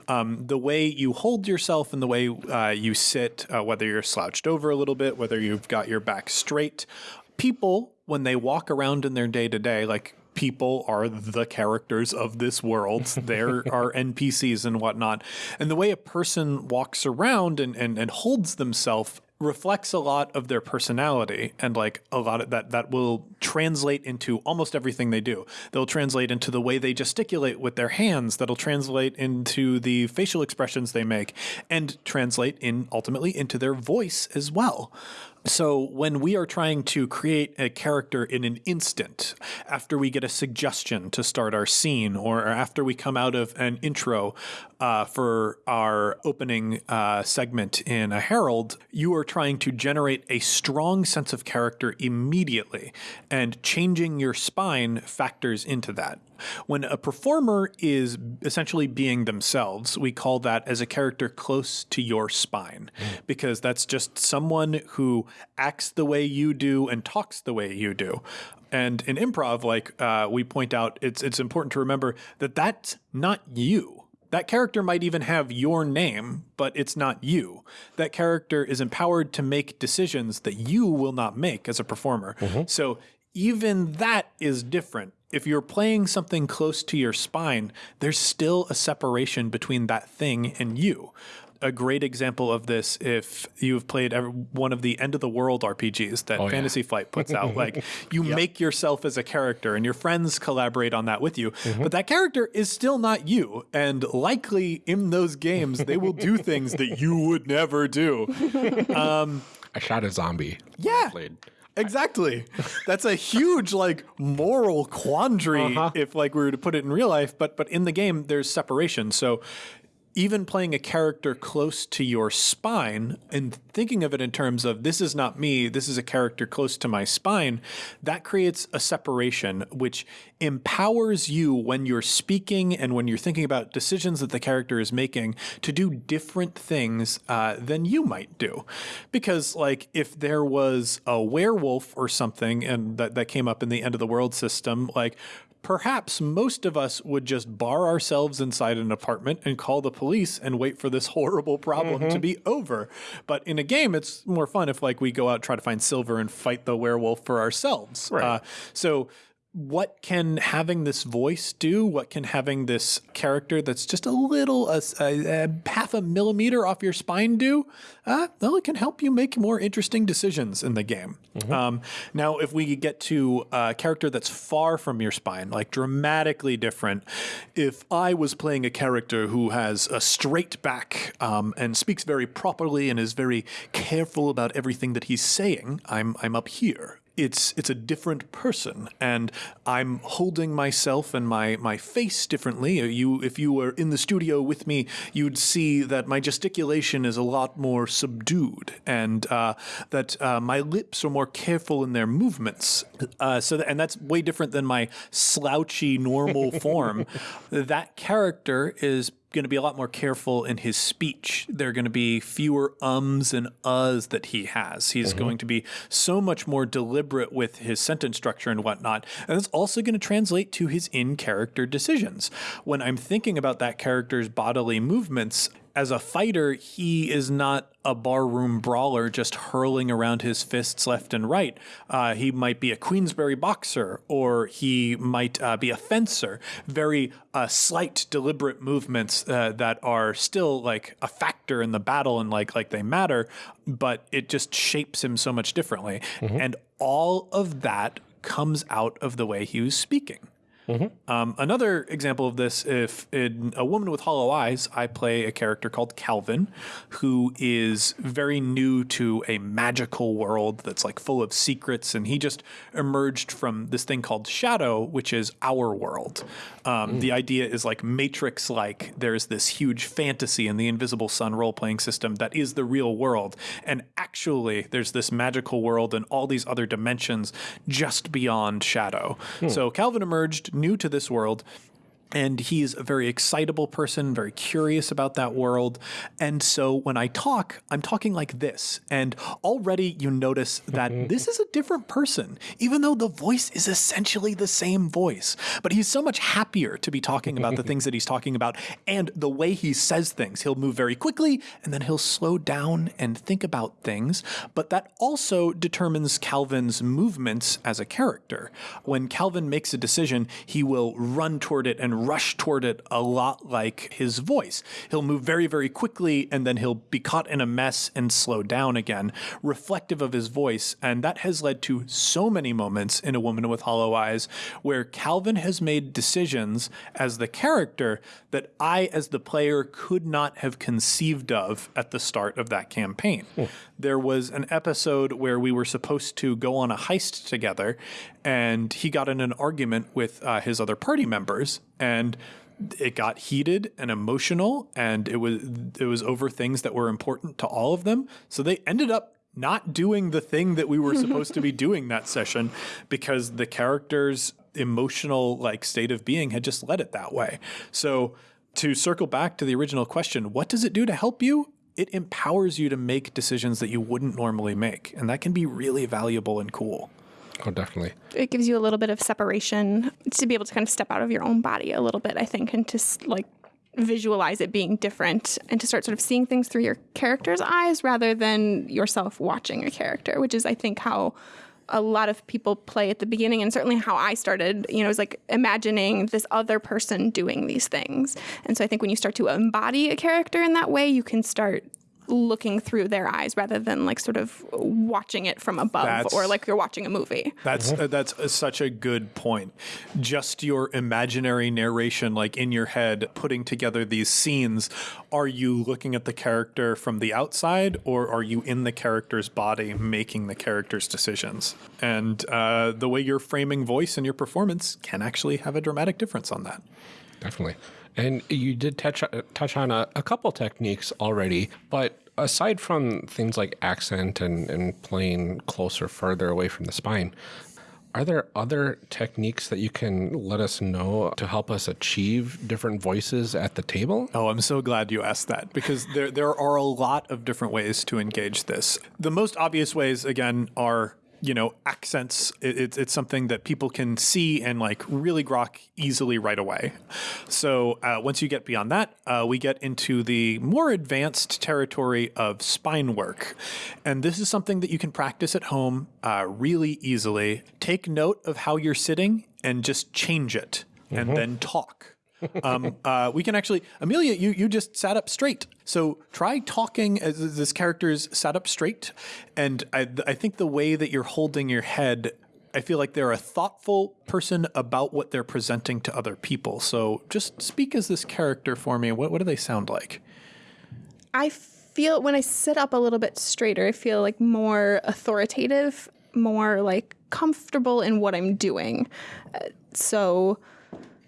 Um, the way you hold yourself and the way uh, you sit, uh, whether you're slouched over a little bit, whether you've got your back straight, people when they walk around in their day to day, like people are the characters of this world. there are NPCs and whatnot. And the way a person walks around and, and, and holds themselves reflects a lot of their personality and like a lot of that that will translate into almost everything they do. They'll translate into the way they gesticulate with their hands, that'll translate into the facial expressions they make and translate in ultimately into their voice as well. So when we are trying to create a character in an instant, after we get a suggestion to start our scene, or after we come out of an intro uh, for our opening uh, segment in a Harold, you are trying to generate a strong sense of character immediately, and changing your spine factors into that. When a performer is essentially being themselves, we call that as a character close to your spine, because that's just someone who acts the way you do and talks the way you do. And in improv, like uh, we point out, it's it's important to remember that that's not you. That character might even have your name, but it's not you. That character is empowered to make decisions that you will not make as a performer. So even that is different. If you're playing something close to your spine, there's still a separation between that thing and you. A great example of this, if you've played ever, one of the end of the world RPGs that yeah. Fantasy Flight puts out, like you make yourself as a character and your friends collaborate on that with you, but that character is still not you. And likely in those games, they will do things that you would never do. Um, I shot a zombie. when I Yeah. Exactly. That's a huge like moral quandary uh-huh. if like we were to put it in real life, but but in the game there's separation. So even playing a character close to your spine and thinking of it in terms of this is not me, this is a character close to my spine, that creates a separation which empowers you when you're speaking and when you're thinking about decisions that the character is making to do different things uh, than you might do. Because, like, if there was a werewolf or something and that, that came up in the end of the world system, like, perhaps most of us would just bar ourselves inside an apartment and call the police and wait for this horrible problem to be over. But in a game, it's more fun if like we go out try to find silver and fight the werewolf for ourselves. Right. Uh, so what can having this voice do? What can having this character that's just a little, a, a, a half a millimeter off your spine do? Uh, well, it can help you make more interesting decisions in the game. Um, now, if we get to a character that's far from your spine, like dramatically different, if I was playing a character who has a straight back um, and speaks very properly and is very careful about everything that he's saying, I'm I'm up here it's it's a different person and I'm holding myself and my my face differently. You if you were in the studio with me, you'd see that my gesticulation is a lot more subdued and uh, that uh, my lips are more careful in their movements. Uh, so that, and that's way different than my slouchy normal form. that character is going to be a lot more careful in his speech. There are going to be fewer ums and uhs that he has. He's mm-hmm. going to be so much more deliberate with his sentence structure and whatnot. And it's also going to translate to his in character decisions. When I'm thinking about that character's bodily movements, as a fighter, he is not a barroom brawler just hurling around his fists left and right. Uh, he might be a Queensberry boxer or he might uh, be a fencer. Very uh, slight, deliberate movements uh, that are still like a factor in the battle and like like they matter, but it just shapes him so much differently. Mm-hmm. And all of that comes out of the way he was speaking. Mm-hmm. Um, another example of this, if in A Woman with Hollow Eyes, I play a character called Calvin, who is very new to a magical world that's like full of secrets, and he just emerged from this thing called Shadow, which is our world. Um, mm. The idea is like Matrix like. There's this huge fantasy in the Invisible Sun role playing system that is the real world. And actually, there's this magical world and all these other dimensions just beyond Shadow. Mm. So Calvin emerged new to this world and he's a very excitable person, very curious about that world. And so when I talk, I'm talking like this. And already you notice that this is a different person, even though the voice is essentially the same voice. But he's so much happier to be talking about the things that he's talking about and the way he says things. He'll move very quickly and then he'll slow down and think about things. But that also determines Calvin's movements as a character. When Calvin makes a decision, he will run toward it and rush toward it a lot like his voice. He'll move very, very quickly and then he'll be caught in a mess and slow down again, reflective of his voice. And that has led to so many moments in A Woman with Hollow Eyes where Calvin has made decisions as the character that I, as the player, could not have conceived of at the start of that campaign. Hmm. There was an episode where we were supposed to go on a heist together, and he got in an argument with uh, his other party members, and it got heated and emotional, and it was it was over things that were important to all of them. So they ended up not doing the thing that we were supposed to be doing that session because the character's emotional like state of being had just led it that way. So to circle back to the original question, what does it do to help you? It empowers you to make decisions that you wouldn't normally make, and that can be really valuable and cool. Oh, definitely. It gives you a little bit of separation to be able to kind of step out of your own body a little bit, I think, and to like visualize it being different and to start sort of seeing things through your character's eyes rather than yourself watching a character, which is, I think, how a lot of people play at the beginning and certainly how I started, you know, is like imagining this other person doing these things. And so I think when you start to embody a character in that way, you can start looking through their eyes rather than like sort of watching it from above that's, or like you're watching a movie. That's uh, that's uh, such a good point. Just your imaginary narration like in your head putting together these scenes, are you looking at the character from the outside or are you in the character's body making the character's decisions? And uh, the way you're framing voice and your performance can actually have a dramatic difference on that. Definitely. And you did touch touch on a, a couple techniques already, but aside from things like accent and, and playing closer, further away from the spine, are there other techniques that you can let us know to help us achieve different voices at the table? Oh, I'm so glad you asked that because there there are a lot of different ways to engage this. The most obvious ways again are you know accents it, it's, it's something that people can see and like really grok easily right away. So uh, once you get beyond that uh, we get into the more advanced territory of spine work. And this is something that you can practice at home uh, really easily. Take note of how you're sitting and just change it and mm-hmm. then talk um, uh, we can actually, Amelia, you you just sat up straight. So try talking as this character's sat up straight, and I I think the way that you're holding your head. I feel like they're a thoughtful person about what they're presenting to other people. So just speak as this character for me. What, what do they sound like? I feel when I sit up a little bit straighter, I feel like more authoritative more like comfortable in what I'm doing. Uh, so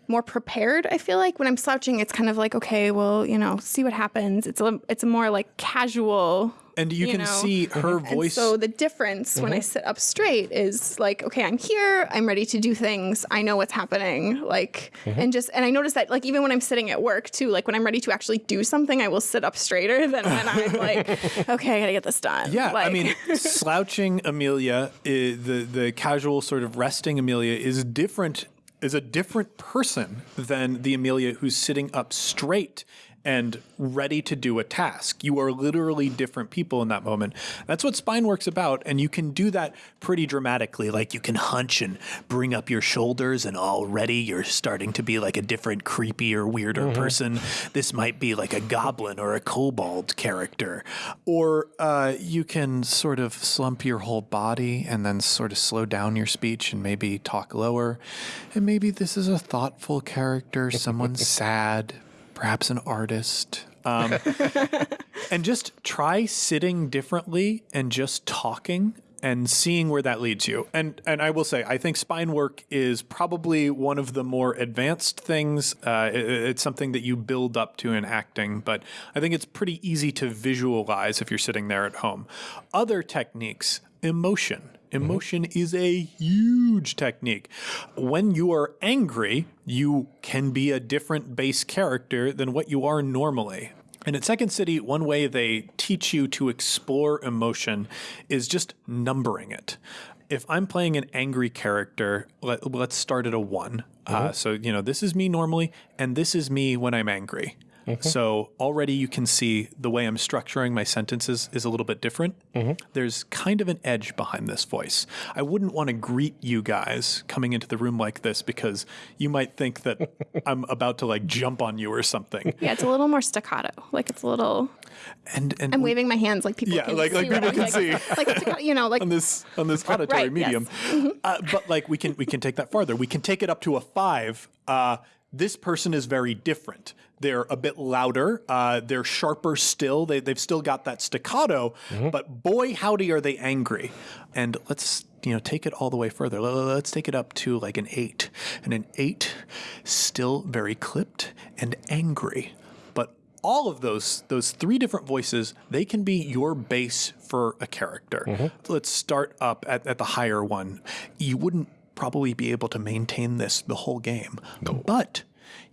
more prepared. I feel like when I'm slouching, it's kind of like okay, well, you know, see what happens. It's a it's a more like casual. And you, You can know. see her And voice. so the difference when I mm-hmm. sit up straight is like, okay, I'm here. I'm ready to do things. I know what's happening. Like, mm-hmm. and just, and I notice that like even when I'm sitting at work too, like when I'm ready to actually do something, I will sit up straighter than when I'm like, okay, I gotta get this done. Yeah, I mean, slouching Amelia, i the the casual sort of resting Amelia is different. Is a different person than the Amelia who's sitting up straight and ready to do a task. You are literally different people in that moment. That's what spine work's about, and you can do that pretty dramatically. Like you can hunch and bring up your shoulders, and already you're starting to be like a different, creepy or weirder person. This might be like a goblin or a kobold character, or uh, you can sort of slump your whole body and then sort of slow down your speech and maybe talk lower. And maybe this is a thoughtful character, someone sad, perhaps an artist. Um, and just try sitting differently and just talking and seeing where that leads you. And and I will say, I think spine work is probably one of the more advanced things. Uh, it- it's something that you build up to in acting, but I think it's pretty easy to visualize if you're sitting there at home. Other techniques, emotion. Emotion is a huge technique. When you are angry, you can be a different base character than what you are normally. And at Second City, one way they teach you to explore emotion is just numbering it. If I'm playing an angry character, let, let's start at a one. Uh, so, you know, this is me normally, and this is me when I'm angry. So already you can see the way I'm structuring my sentences is a little bit different. There's kind of an edge behind this voice. I wouldn't want to greet you guys coming into the room like this because you might think that I'm about to like jump on you or something. yeah, it's a little more staccato. Like it's a little. And and I'm waving my hands like people Yeah, can like- see. like right people can like, see. Like you know, like on this on this auditory Right, yes. Mm-hmm. medium. Uh, but like we can we can take that farther. We can take it up to a five. Uh, this person is very different. They're a bit louder. Uh, they're sharper still. They, they've still got that staccato. But boy, howdy, are they angry! And let's you know take it all the way further. Let- Let's take it up to like an eight, and an eight, still very clipped and angry. But all of those those three different voices they can be your base for a character let's start up at, at the higher one you wouldn't probably be able to maintain this the whole game but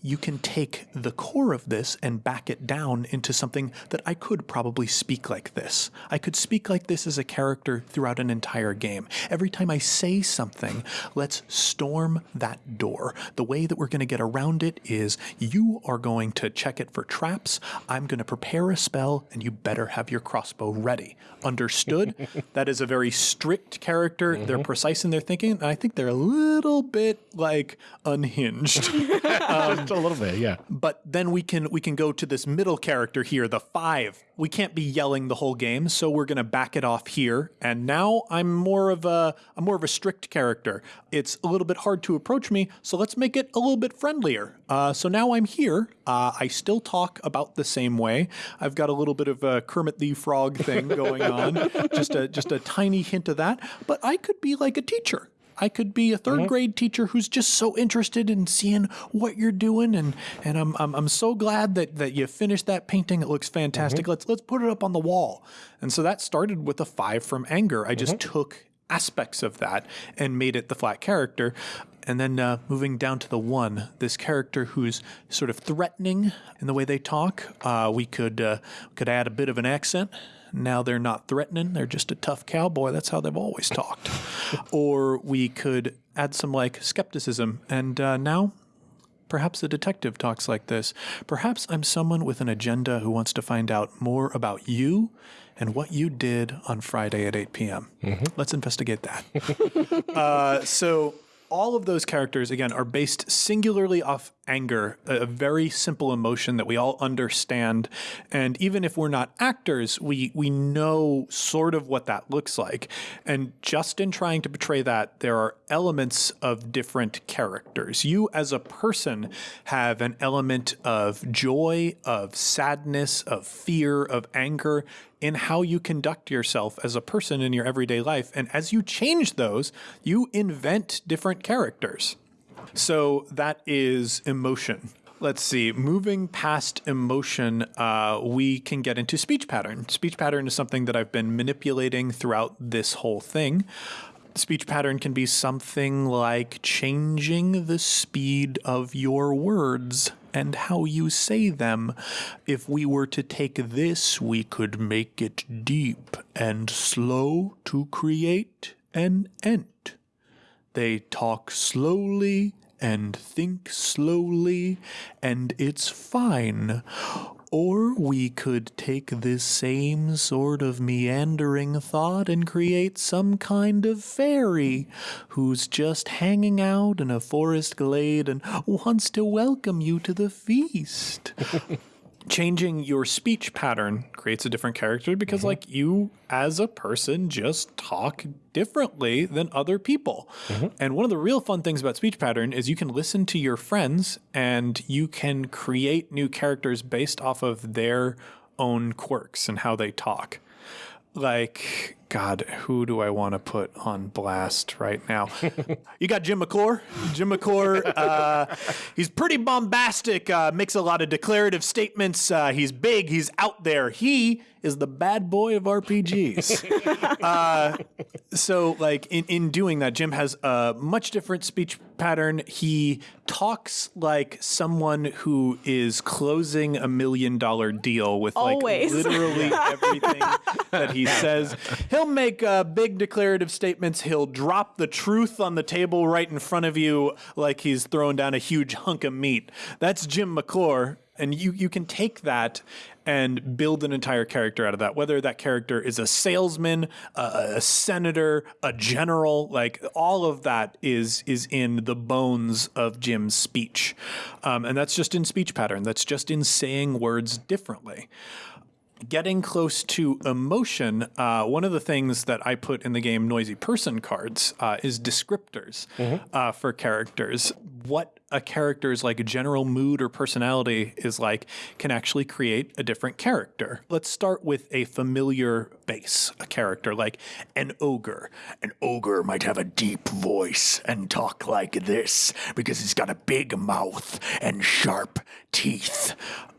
you can take the core of this and back it down into something that I could probably speak like this. I could speak like this as a character throughout an entire game. Every time I say something, let's storm that door. The way that we're going to get around it is you are going to check it for traps. I'm going to prepare a spell, and you better have your crossbow ready. Understood? that is a very strict character. They're mm-hmm. precise in their thinking. And I think they're a little bit like unhinged. Just um, a little bit, yeah. but then we can we can go to this middle character here the five. We can't be yelling the whole game so we're going to back it off here. And now i'm more of a i'm more of a strict character. It's a little bit hard to approach me so let's make it a little bit friendlier. Uh, so now i'm here. Uh, i still talk about the same way. I've got a little bit of a kermit the frog thing going on just a just a tiny hint of that. But i could be like a teacher I could be a 3rd grade teacher who's just so interested in seeing what you're doing, and and I'm I'm, I'm so glad that that you finished that painting. It looks fantastic. Let's let's put it up on the wall. And so that started with a five from anger. I just took aspects of that and made it the flat character. And then uh, moving down to the one, this character who's sort of threatening in the way they talk. Uh, we could uh, could add a bit of an accent. Now they're not threatening, they're just a tough cowboy. That's how they've always talked. or we could add some like skepticism. And uh, now Perhaps the detective talks like this. Perhaps I'm someone with an agenda who wants to find out more about you and what you did on Friday at 8 p.m. Let's investigate that. uh, so, all of those characters, again, are based singularly off anger, a very simple emotion that we all understand. And even if we're not actors, we, we know sort of what that looks like. And just in trying to portray that, there are elements of different characters. You, as a person, have an element of joy, of sadness, of fear, of anger in how you conduct yourself as a person in your everyday life. And as you change those, you invent different characters. So that is emotion. Let's see. Moving past emotion, uh, we can get into speech pattern. Speech pattern is something that I've been manipulating throughout this whole thing. Speech pattern can be something like changing the speed of your words and how you say them. If we were to take this, we could make it deep and slow to create an ent. They talk slowly and think slowly, and it's fine. Or we could take this same sort of meandering thought and create some kind of fairy who's just hanging out in a forest glade and wants to welcome you to the feast. changing your speech pattern creates a different character because mm-hmm. like you as a person just talk differently than other people. Mm-hmm. And one of the real fun things about speech pattern is you can listen to your friends and you can create new characters based off of their own quirks and how they talk. Like God, who do I want to put on blast right now? you got Jim McClure. Jim McClure, uh, he's pretty bombastic, uh, makes a lot of declarative statements. Uh, he's big, he's out there. He is the bad boy of RPGs. uh, so, like in, in doing that, Jim has a much different speech pattern. He talks like someone who is closing a million dollar deal with Always. like literally everything that he says. He'll make uh, big declarative statements. He'll drop the truth on the table right in front of you like he's throwing down a huge hunk of meat. That's Jim McClure and you you can take that and build an entire character out of that whether that character is a salesman a, a, senator a general like all of that is is in the bones of jim's speech um, and that's just in speech pattern that's just in saying words differently getting close to emotion, uh, one of the things that I put in the game Noisy Person cards uh, is descriptors mm-hmm. uh, for characters. What a character's like a general mood or personality is like can actually create a different character. Let's start with a familiar base, a character like an ogre. An ogre might have a deep voice and talk like this because he's got a big mouth and sharp teeth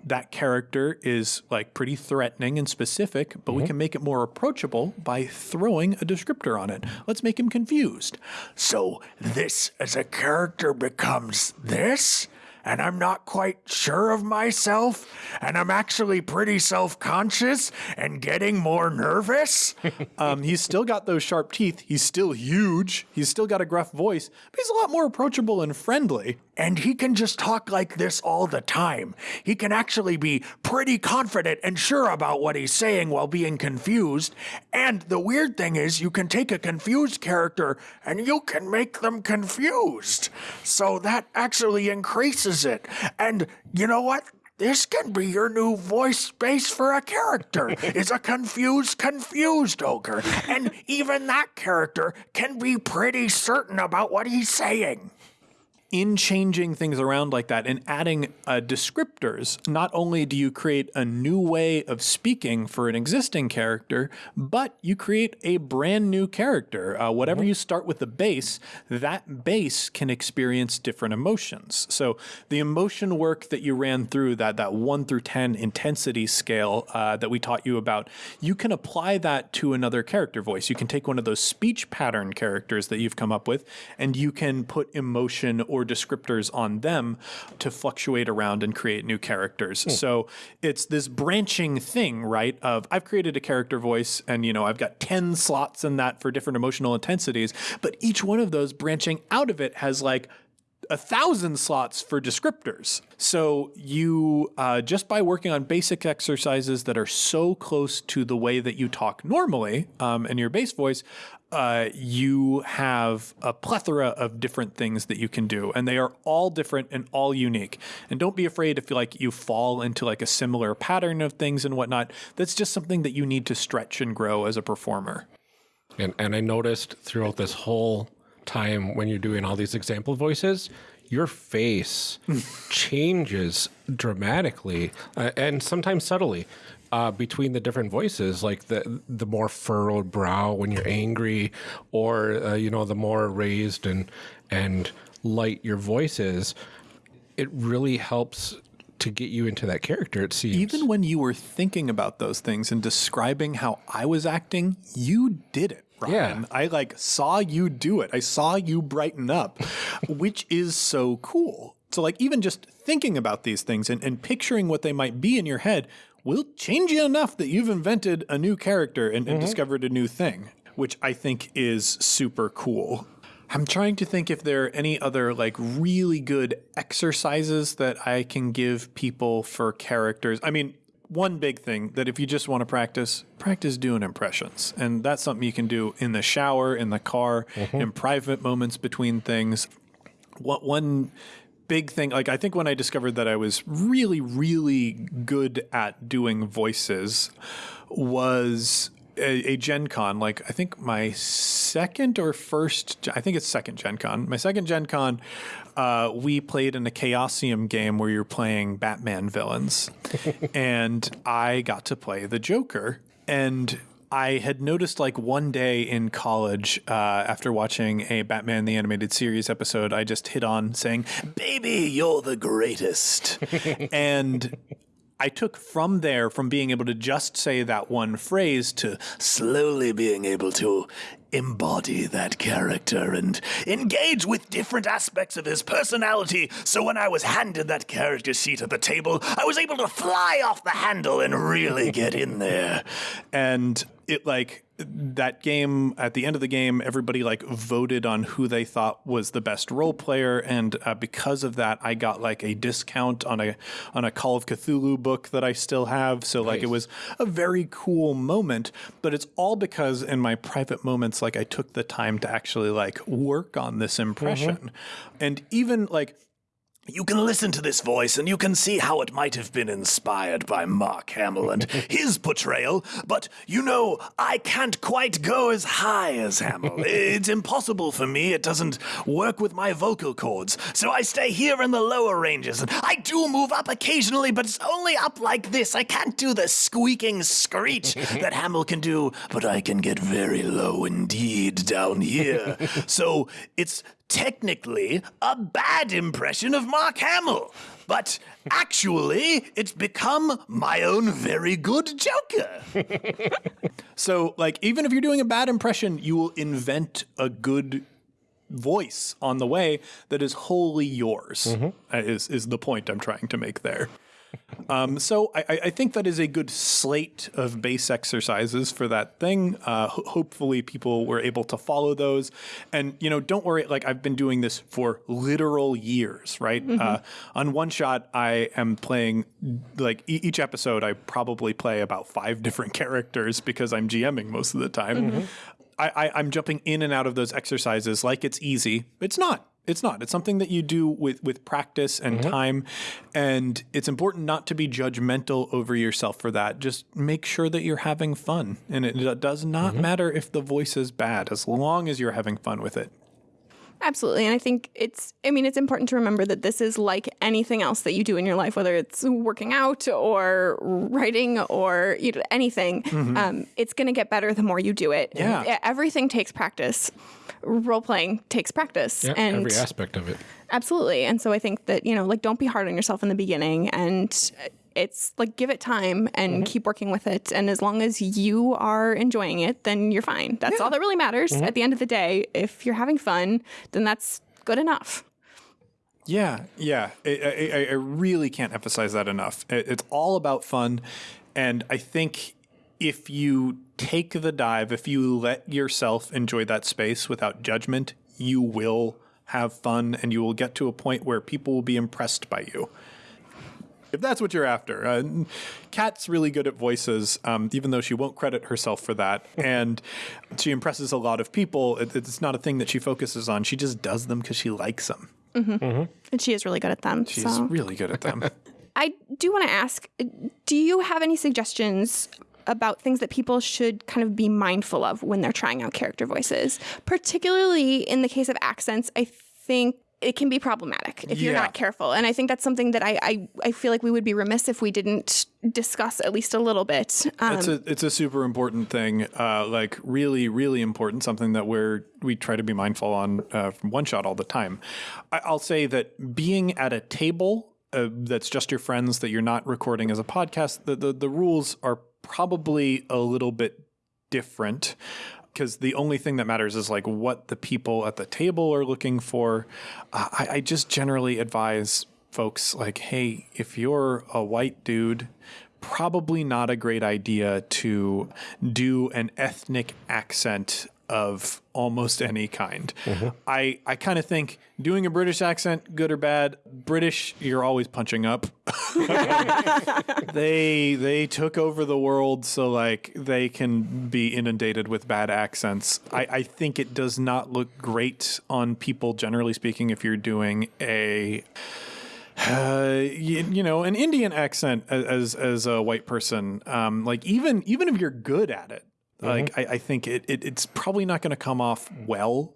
that character is like pretty threatening and specific, but mm-hmm. we can make it more approachable by throwing a descriptor on it. Let's make him confused. So this as a character becomes this? And I'm not quite sure of myself, and I'm actually pretty self conscious and getting more nervous. um, he's still got those sharp teeth. He's still huge. He's still got a gruff voice, but he's a lot more approachable and friendly. And he can just talk like this all the time. He can actually be pretty confident and sure about what he's saying while being confused. And the weird thing is, you can take a confused character and you can make them confused. So that actually increases it. And you know what? This can be your new voice space for a character. is a confused, confused ogre. And even that character can be pretty certain about what he's saying in changing things around like that and adding uh, descriptors, not only do you create a new way of speaking for an existing character, but you create a brand new character. Uh, whatever mm-hmm. you start with the base, that base can experience different emotions. So the emotion work that you ran through, that that one through ten intensity scale uh, that we taught you about, you can apply that to another character voice. You can take one of those speech pattern characters that you've come up with, and you can put emotion or descriptors on them to fluctuate around and create new characters. Hmm. So it's this branching thing, right? Of I've created a character voice and, you know, I've got 10 slots in that for different emotional intensities, but each one of those branching out of it has like a thousand slots for descriptors. So you uh, just by working on basic exercises that are so close to the way that you talk normally um, in your base voice, uh, you have a plethora of different things that you can do, and they are all different and all unique. And don't be afraid if like you fall into like a similar pattern of things and whatnot. That's just something that you need to stretch and grow as a performer. And and I noticed throughout this whole time when you're doing all these example voices, your face changes dramatically uh, and sometimes subtly uh, between the different voices, like the the more furrowed brow when you're angry, or uh, you know the more raised and and light your voice is. It really helps to get you into that character. It seems Even when you were thinking about those things and describing how I was acting, you did it. Ryan. Yeah. I like saw you do it. I saw you brighten up, which is so cool. So like even just thinking about these things and, and picturing what they might be in your head will change you enough that you've invented a new character and, and mm-hmm. discovered a new thing, which I think is super cool. I'm trying to think if there are any other like really good exercises that I can give people for characters. I mean, one big thing that if you just want to practice, practice doing impressions. And that's something you can do in the shower, in the car, mm-hmm. in private moments between things. What one big thing like I think when I discovered that I was really really good at doing voices was a, a Gen Con, like I think my second or first, I think it's second Gen Con. My second Gen Con, uh, we played in a Chaosium game where you're playing Batman villains, and I got to play the Joker. And I had noticed like one day in college, uh, after watching a Batman the Animated Series episode, I just hit on saying, Baby, you're the greatest. and I took from there, from being able to just say that one phrase to slowly being able to embody that character and engage with different aspects of his personality. So when I was handed that character seat at the table, I was able to fly off the handle and really get in there. And it like that game at the end of the game everybody like voted on who they thought was the best role player and uh, because of that i got like a discount on a on a call of cthulhu book that i still have. So like it was a very cool moment but it's all because in my private moments like i took the time to actually like work on this impression. And even like you can listen to this voice and you can see how it might have been inspired by Mark Hamill and his portrayal, but you know, I can't quite go as high as Hamill. it's impossible for me. It doesn't work with my vocal cords. So I stay here in the lower ranges. And I do move up occasionally, but it's only up like this. I can't do the squeaking screech that Hamill can do, but I can get very low indeed down here. so it's technically a bad impression of Mark Hamill. But actually, it's become my own very good Joker. so, like, even if you're doing a bad impression, you will invent a good voice on the way that is wholly yours, uh, is, is the point I'm trying to make there. Um, so I, I- I think that is a good slate of base exercises for that thing. Uh, ho- hopefully, people were able to follow those. And you know, don't worry. Like I've been doing this for literal years, right? Uh, on one shot, I am playing like e- each episode. I probably play about five different characters because I'm GMing most of the time. I, I, I'm jumping in and out of those exercises like it's easy. It's not. It's not. It's something that you do with with practice and mm-hmm. time, and it's important not to be judgmental over yourself for that. Just make sure that you're having fun, and it does not mm-hmm. matter if the voice is bad as long as you're having fun with it. Absolutely. And I think it's, I mean, it's important to remember that this is like anything else that you do in your life, whether it's working out or writing or you know, anything. Um, it's going to get better the more you do it. Yeah. Everything takes practice. Role playing takes practice. Yeah, and every aspect of it. Absolutely. And so I think that, you know, like don't be hard on yourself in the beginning and it's like give it time and mm-hmm. keep working with it. And as long as you are enjoying it, then you're fine. That's all that really matters mm-hmm. at the end of the day. If you're having fun, then that's good enough. Yeah, yeah. I, I, I really can't emphasize that enough. It's all about fun. And I think if you take the dive, if you let yourself enjoy that space without judgment, you will have fun, and you will get to a point where people will be impressed by you. If that's what you're after, uh, Kat's really good at voices, um, even though she won't credit herself for that, and she impresses a lot of people. It, it's not a thing that she focuses on; she just does them because she likes them. And she is really good at them. She's so. really good at them. I do want to ask do you have any suggestions about things that people should kind of be mindful of when they're trying out character voices? Particularly in the case of accents, I think it can be problematic if you're not careful. And I think that's something that I, I, I feel like we would be remiss if we didn't discuss at least a little bit. Um, It's a it's a super important thing, uh, like really really important. Something that we're we try to be mindful on uh, from one shot all the time. I, I'll say that being at a table uh, that's just your friends that you're not recording as a podcast, the the, the rules are probably a little bit different because the only thing that matters is like what the people at the table are looking for. Uh, I, I just generally advise folks like, hey, if you're a white dude, probably not a great idea to do an ethnic accent of almost any kind. I, I kind of think doing a British accent, good or bad, British, you're always punching up. they they took over the world so like they can be inundated with bad accents I, I think it does not look great on people generally speaking if you're doing a uh, you, you know an indian accent a- as as a white person um like even even if you're good at it like I, I think it, it it's probably not going to come off well.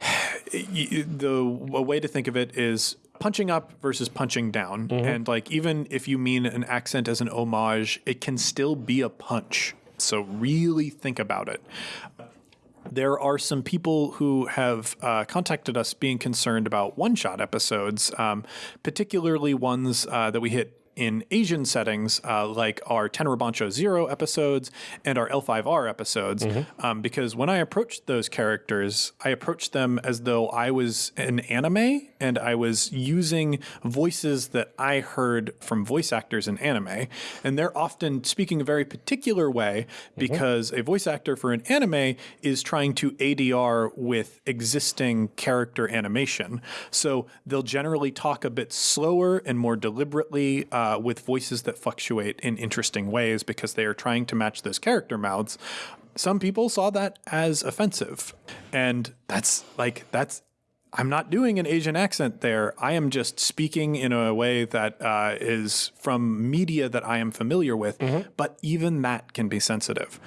The a way to think of it is punching up versus punching down. And like even if you mean an accent as an homage it can still be a punch. So really think about it. There are some people who have uh, contacted us being concerned about one shot episodes, um, particularly ones uh, that we hit in Asian settings, uh, like our Tenra Bansho Zero episodes and our L5R episodes. Um, because when I approached those characters, I approached them as though I was an anime and I was using voices that I heard from voice actors in anime. And they're often speaking a very particular way because a voice actor for an anime is trying to ADR with existing character animation. So they'll generally talk a bit slower and more deliberately uh, with voices that fluctuate in interesting ways because they are trying to match those character mouths. Some people saw that as offensive. And that's like, that's I'm not doing an Asian accent there. I am just speaking in a way that uh, is from media that I am familiar with, but even that can be sensitive.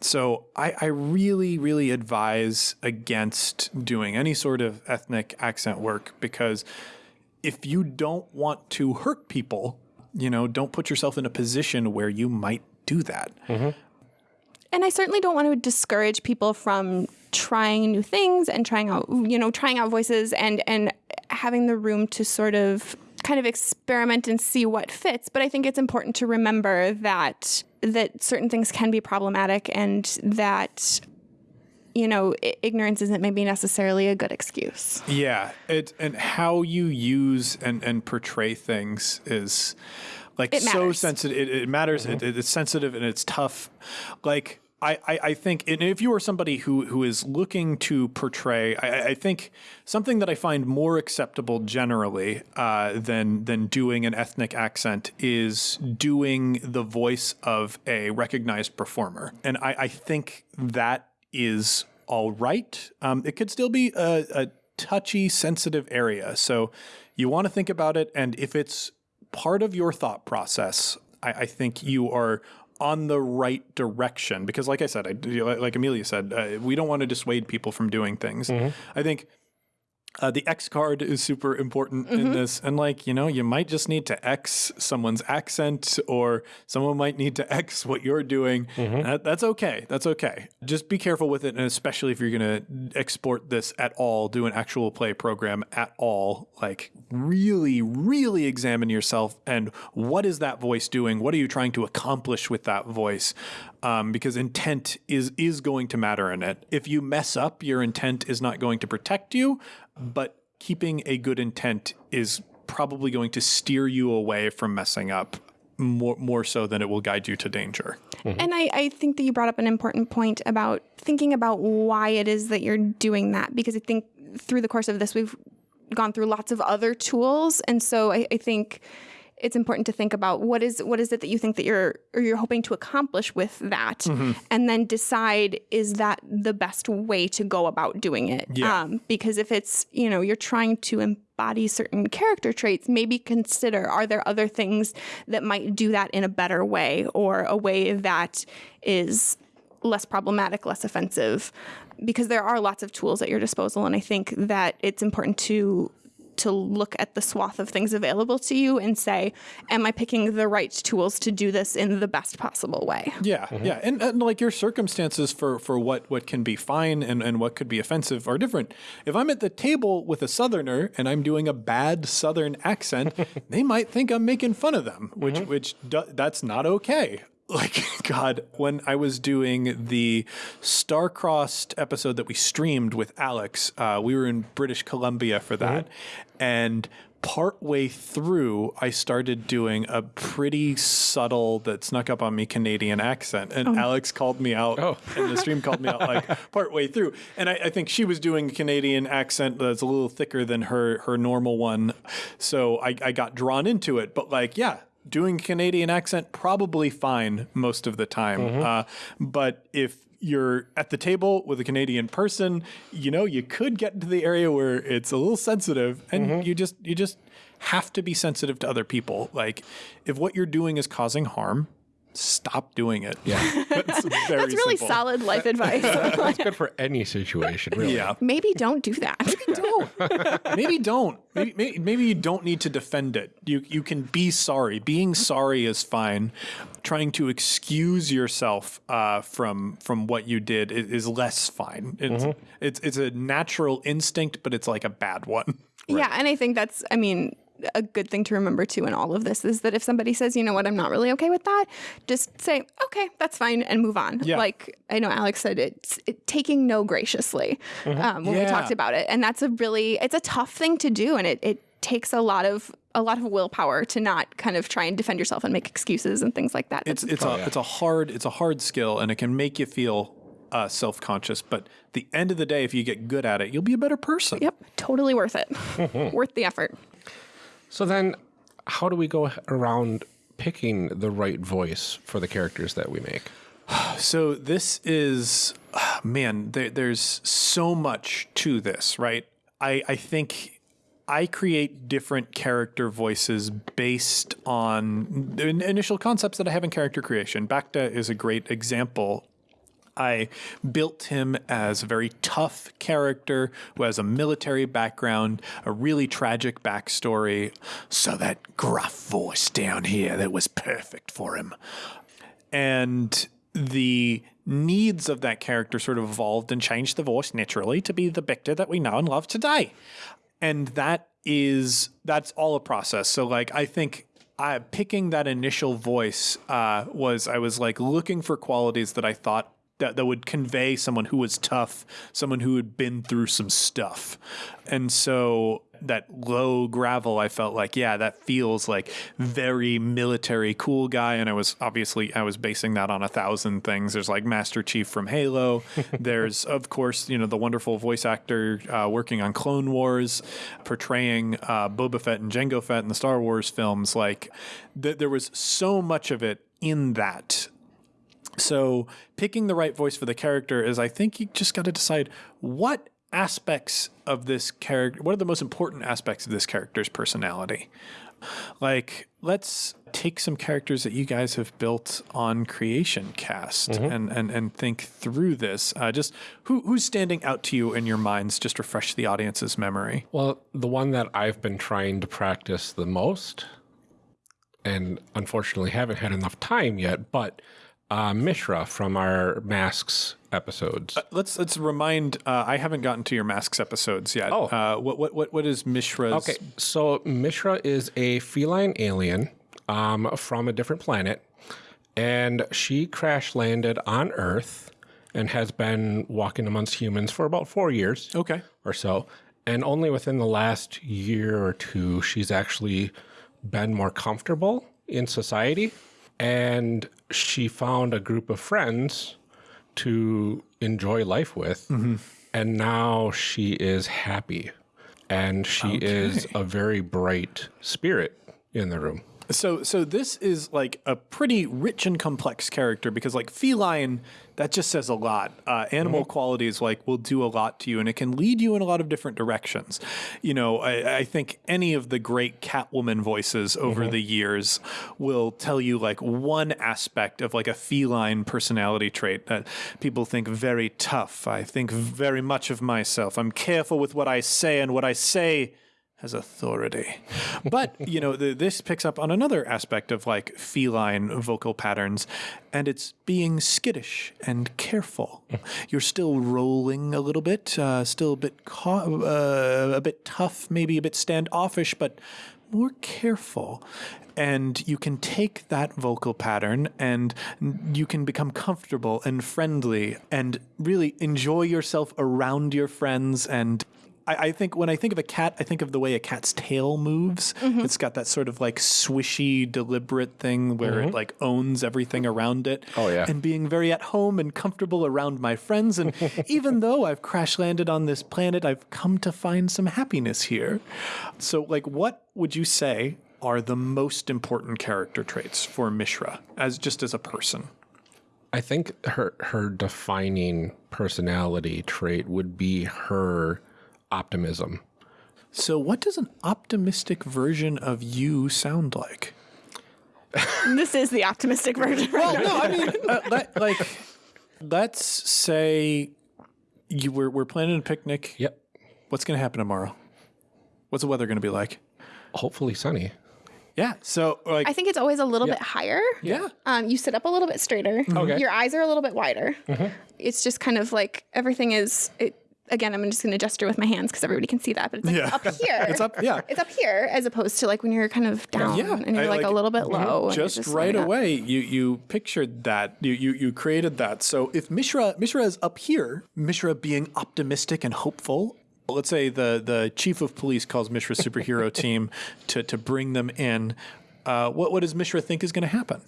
So I, I really, really advise against doing any sort of ethnic accent work because if you don't want to hurt people, you know, don't put yourself in a position where you might do that. and I certainly don't want to discourage people from trying new things and trying out, you know, trying out voices and and having the room to sort of kind of experiment and see what fits. But I think it's important to remember that that certain things can be problematic and that you know i- ignorance isn't maybe necessarily a good excuse. Yeah, it and how you use and and portray things is like It so sensitive. It, it matters. Mm-hmm. It, it's sensitive and it's tough. Like. I, I, think if you are somebody who, who is looking to portray, I, I- I think something that I find more acceptable generally uh, than than doing an ethnic accent is doing the voice of a recognized performer, and I, I think that is all right. Um, it could still be a, a touchy, sensitive area. So you want to think about it. And if it's part of your thought process, I, I think you are on the right direction. Because, like I said, I, like Amelia said, uh, we don't want to dissuade people from doing things. I think. Uh, the X card is super important in this. And, like, you know, you might just need to X someone's accent or someone might need to X what you're doing. That, that's okay. That's okay. Just be careful with it. And especially if you're going to export this at all, do an actual play program at all, like, really, really examine yourself and what is that voice doing? What are you trying to accomplish with that voice? Um, because intent is is going to matter in it. If you mess up, your intent is not going to protect you, but keeping a good intent is probably going to steer you away from messing up more more so than it will guide you to danger. And I, I think that you brought up an important point about thinking about why it is that you're doing that because I think through the course of this, we've gone through lots of other tools, and so I, I think it's important to think about what is what is it that you think that you're or you're hoping to accomplish with that, Mm-hmm. and then decide is that the best way to go about doing it. Yeah. Um, because if it's you know you're trying to embody certain character traits, maybe consider are there other things that might do that in a better way or a way that is less problematic, less offensive, because there are lots of tools at your disposal, and I think that it's important to to look at the swath of things available to you and say, am I picking the right tools to do this in the best possible way? Yeah, mm-hmm. yeah, and, and like your circumstances for for what what can be fine and and what could be offensive are different. If I'm at the table with a Southerner and I'm doing a bad Southern accent, they might think I'm making fun of them, which mm-hmm. which do, that's not okay. Like God, when I was doing the star-crossed episode that we streamed with Alex, uh, we were in British Columbia for that, and partway through, I started doing a pretty subtle that snuck up on me Canadian accent, and Alex called me out, Oh. and the stream called me out like partway through, and I, I think she was doing a Canadian accent that's a little thicker than her her normal one, so I, I got drawn into it. But like, yeah. Doing Canadian accent probably fine most of the time, uh, but if you're at the table with a Canadian person, you know, you could get into the area where it's a little sensitive and you just you just have to be sensitive to other people. Like if what you're doing is causing harm, stop doing it. Yeah. That's very That's really simple. solid life advice. That's good for any situation, really. Yeah. Maybe don't do that. maybe don't. Maybe, maybe maybe you don't need to defend it. You you can be sorry. Being sorry is fine. Trying to excuse yourself uh, from from what you did is, is less fine. It's, it's it's a natural instinct, but it's like a bad one. Yeah, and I think that's, I mean, a good thing to remember too in all of this is that if somebody says, you know what, I'm not really okay with that, just say, okay, that's fine, and move on. Yeah. Like I know Alex said, it's it, taking no graciously um, when we talked about it, and that's a really, it's a tough thing to do, and it it takes a lot of a lot of willpower to not kind of try and defend yourself and make excuses and things like that. It's it's a it's a hard it's a hard skill, and it can make you feel uh, self conscious. But the end of the day, if you get good at it, you'll be a better person. yep, totally worth it, worth the effort. So then, how do we go around picking the right voice for the characters that we make? So this is, man, there, there's so much to this, right? I, I think I create different character voices based on the initial concepts that I have in character creation. Bacta is a great example. I built him as a very tough character who has a military background, a really tragic backstory. So that gruff voice down here that was perfect for him and the needs of that character sort of evolved and changed the voice naturally to be the Victor that we know and love today. And that is that's all a process. So like I think I picking that initial voice uh, was I was like looking for qualities that I thought that, that would convey someone who was tough, someone who had been through some stuff. And so that low gravel, I felt like, yeah, that feels like very military cool guy. And I was obviously, I was basing that on a thousand things. There's like Master Chief from Halo. There's, of course, you know, the wonderful voice actor uh, working on Clone Wars, portraying uh, Boba Fett and Jango Fett in the Star Wars films. Like, th- there was so much of it in that so picking the right voice for the character is I think you just got to decide what aspects of this character what are the most important aspects of this character's personality. Like let's take some characters that you guys have built on Creation Cast and, and and think through this. Uh, just who who's standing out to you in your minds? Just refresh the audience's memory. Well, the one that I've been trying to practice the most, and unfortunately haven't had enough time yet, but uh, Mishra from our Masks episodes. Let's let's remind. Uh, I haven't gotten to your masks episodes yet. Oh. uh, what what what what is Mishra's? Okay, so Mishra is a feline alien um, from a different planet, and she crash landed on Earth and has been walking amongst humans for about four years Okay. or so. And only within the last year or two, she's actually been more comfortable in society. And she found a group of friends to enjoy life with. and now she is happy, and she is a very bright spirit in the room. So so this is like a pretty rich and complex character because like feline that just says a lot. Uh, animal qualities like will do a lot to you and it can lead you in a lot of different directions. You know, I, I think any of the great Catwoman voices over the years will tell you like one aspect of like a feline personality trait that people think very tough. I think very much of myself. I'm careful with what I say and what I say has authority. But, you know, the, this picks up on another aspect of like feline vocal patterns, and it's being skittish and careful. You're still rolling a little bit, uh, still a bit, uh, a bit tough, maybe a bit standoffish, but more careful. And you can take that vocal pattern and you can become comfortable and friendly and really enjoy yourself around your friends and I, I think when I think of a cat, I think of the way a cat's tail moves. Mm-hmm. It's got that sort of like swishy, deliberate thing where it mm-hmm. like owns everything around it. Oh, yeah. And being very at home and comfortable around my friends. And even though I've crash landed on this planet, I've come to find some happiness here. So, like, what would you say are the most important character traits for Mishra as just as a person? I think her her defining personality trait would be her optimism. So, what does an optimistic version of you sound like? this is the optimistic version. Well, no, I mean, uh, let, like, let's say you we're, we're planning a picnic. Yep. What's going to happen tomorrow? What's the weather going to be like? Hopefully sunny. Yeah. So, like, I think it's always a little bit higher. yeah. Um, you sit up a little bit straighter. Okay. Your eyes are a little bit wider. Mm -hmm. It's just kind of like everything is. It, again, I'm just going to gesture with my hands because everybody can see that, but it's like Yeah. up here. It's up, yeah. It's up here as opposed to like when you're kind of down Yeah, and you're I like, like- a little bit low. and you're Just, like right up. away, you you pictured that. You, you you created that. So if Mishra Mishra is up here, Mishra being optimistic and hopeful. Let's say the the chief of police calls Mishra's superhero team to to bring them in. Uh, what what does Mishra think is going to happen?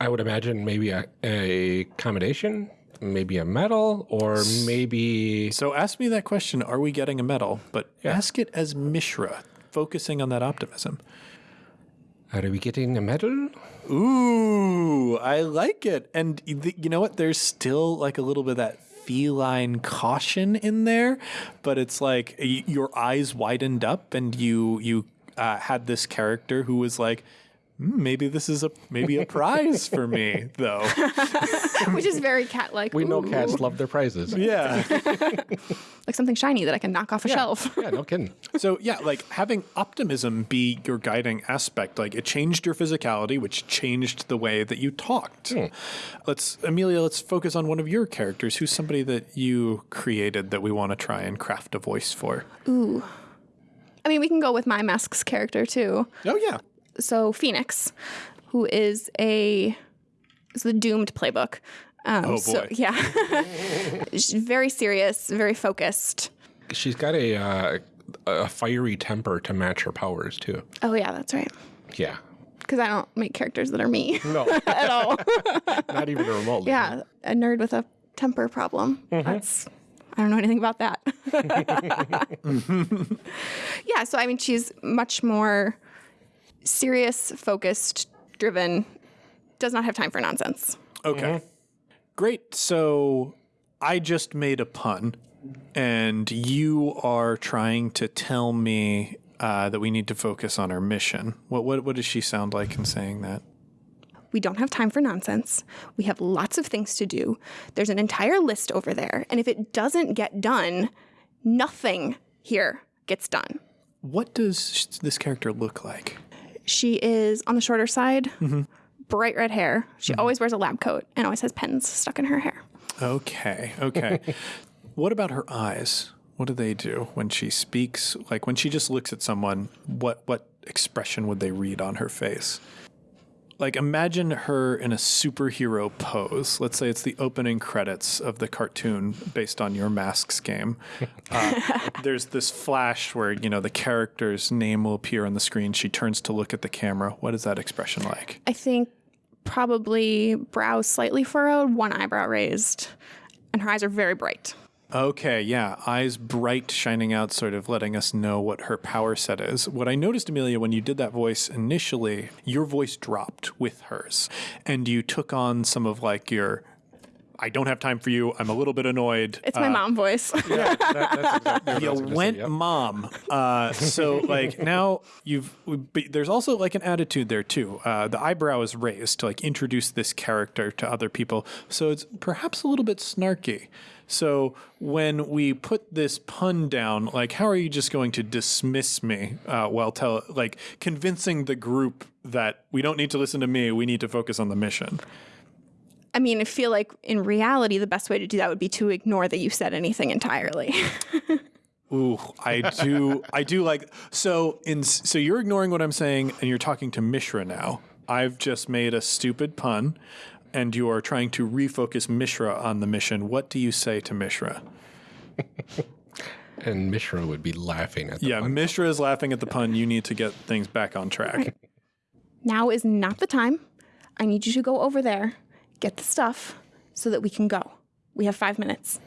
I would imagine maybe a, a accommodation, maybe a medal, or maybe So ask me that question: Are we getting a medal? But ask it as Mishra, focusing on that optimism. are we getting a medal? Ooh, I like it. And you know what? There's still like a little bit of that feline caution in there, but it's like y- your eyes widened up and you you uh, had this character who was like, "Hmm, Hmm, maybe this is a maybe a prize for me though. which is very cat like. We know cats love their prizes. yeah. like something shiny that I can knock off a shelf. Yeah, no kidding. So yeah, like having optimism be your guiding aspect, like it changed your physicality, which changed the way that you talked. Hmm. Let's Amelia, let's focus on one of your characters. Who's somebody that you created that we want to try and craft a voice for? Ooh I mean, we can go with my mask's character too. Oh yeah. So Phoenix, who is a is the doomed playbook. Um, Oh, So, boy. yeah, She's very serious, very focused. She's got a uh, a fiery temper to match her powers too. Oh yeah, that's right. Yeah. Because I don't make characters that are me No, at all. not even remotely. yeah, a nerd with a temper problem. That's I don't know anything about that. yeah, so I mean, she's much more serious, focused, driven. Does not have time for nonsense. Okay. Great. So I just made a pun, and you are trying to tell me uh, that we need to focus on our mission. What, what what does she sound like in saying that? We don't have time for nonsense. We have lots of things to do. There's an entire list over there. And if it doesn't get done, nothing here gets done. What does this character look like? She is on the shorter side, mm-hmm. bright red hair. She mm-hmm. always wears a lab coat and always has pens stuck in her hair. Okay. Okay. what about her eyes? What do they do when she speaks? Like when she just looks at someone, what what expression would they read on her face? Like imagine her in a superhero pose. Let's say it's the opening credits of the cartoon based on your masks game. Uh, there's this flash where you know the character's name will appear on the screen. She turns to look at the camera. What is that expression like? I think probably brows slightly furrowed, one eyebrow raised, and her eyes are very bright. Okay, yeah. Eyes bright, shining out, sort of letting us know what her power set is. What I noticed, Amelia, when you did that voice initially, your voice dropped with hers. And you took on some of like your. I don't have time for you. I'm a little bit annoyed. It's my mom voice. Yeah, that, that's exactly what you went say, yep. mom. Uh, so like now you've but there's also like an attitude there too. Uh, the eyebrow is raised to like introduce this character to other people. So it's perhaps a little bit snarky. So when we put this pun down, like how are you just going to dismiss me uh, while tell like convincing the group that we don't need to listen to me, we need to focus on the mission. I mean, I feel like in reality, the best way to do that would be to ignore that you said anything entirely. Ooh, I do. I do like so. In so you're ignoring what I'm saying, and you're talking to Mishra now. I've just made a stupid pun, and you are trying to refocus Mishra on the mission. What do you say to Mishra? And Mishra would be laughing at the Yeah, pun. Mishra is laughing at the pun. You need to get things back on track. now is not the time. I need you to go over there, get the stuff, so that we can go. We have five minutes.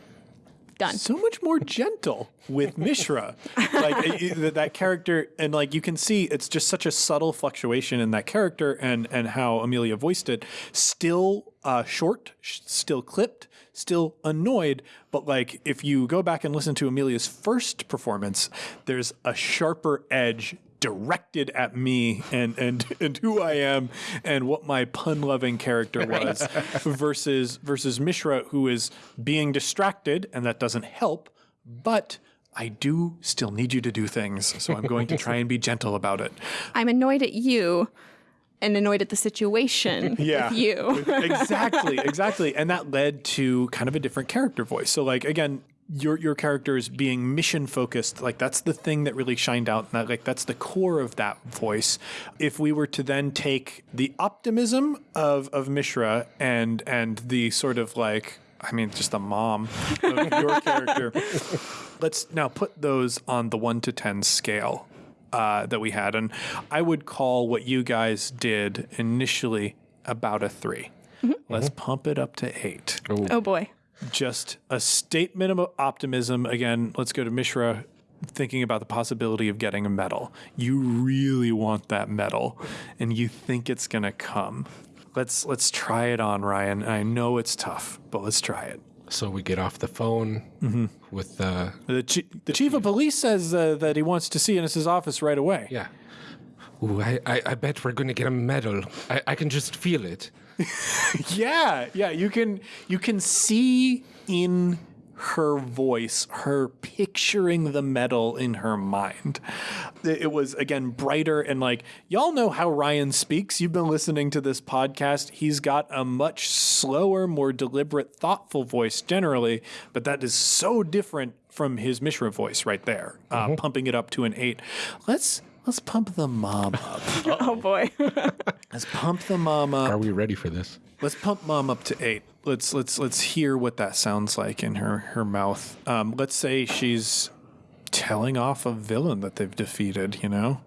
Done. so much more gentle with Mishra. like that character, and like you can see, it's just such a subtle fluctuation in that character and and how Amelia voiced it. Still uh, short, sh- still clipped, still annoyed. But like if you go back and listen to Amelia's first performance, there's a sharper edge directed at me and and and who I am and what my pun loving character was versus versus Mishra who is being distracted and that doesn't help but I do still need you to do things so I'm going to try and be gentle about it. I'm annoyed at you and annoyed at the situation Yeah. with you. exactly, exactly. And that led to kind of a different character voice. So like again, your your character is being mission focused. Like that's the thing that really shined out. And that, like that's the core of that voice. If we were to then take the optimism of of Mishra and and the sort of like I mean just the mom of your character. Let's now put those on the one to ten scale uh, that we had, and I would call what you guys did initially about a 3 let Let's pump it up to eight. oh boy. Just a statement of optimism. Again, let's go to Mishra. Thinking about the possibility of getting a medal. You really want that medal, and you think it's gonna come. Let's let's try it on, Ryan. I know it's tough, but let's try it. So we get off the phone with uh, The, chi- the chief of police says uh, that he wants to see you in his office right away. yeah. Ooh, I, I, I bet we're going to get a medal. I, I can just feel it. Yeah, yeah, you can you can see in her voice, her picturing the medal in her mind. It was again brighter and like y'all know how Ryan speaks. You've been listening to this podcast. He's got a much slower, more deliberate, thoughtful voice generally, but that is so different from his Mishra voice right there, uh, pumping it up to an eight. Let's let's pump the mom up. Oh boy. Let's pump the mom up. Are we ready for this? Let's pump mom up to eight. Let's let's let's hear what that sounds like in her her mouth. Um, let's say she's telling off a villain that they've defeated. You know,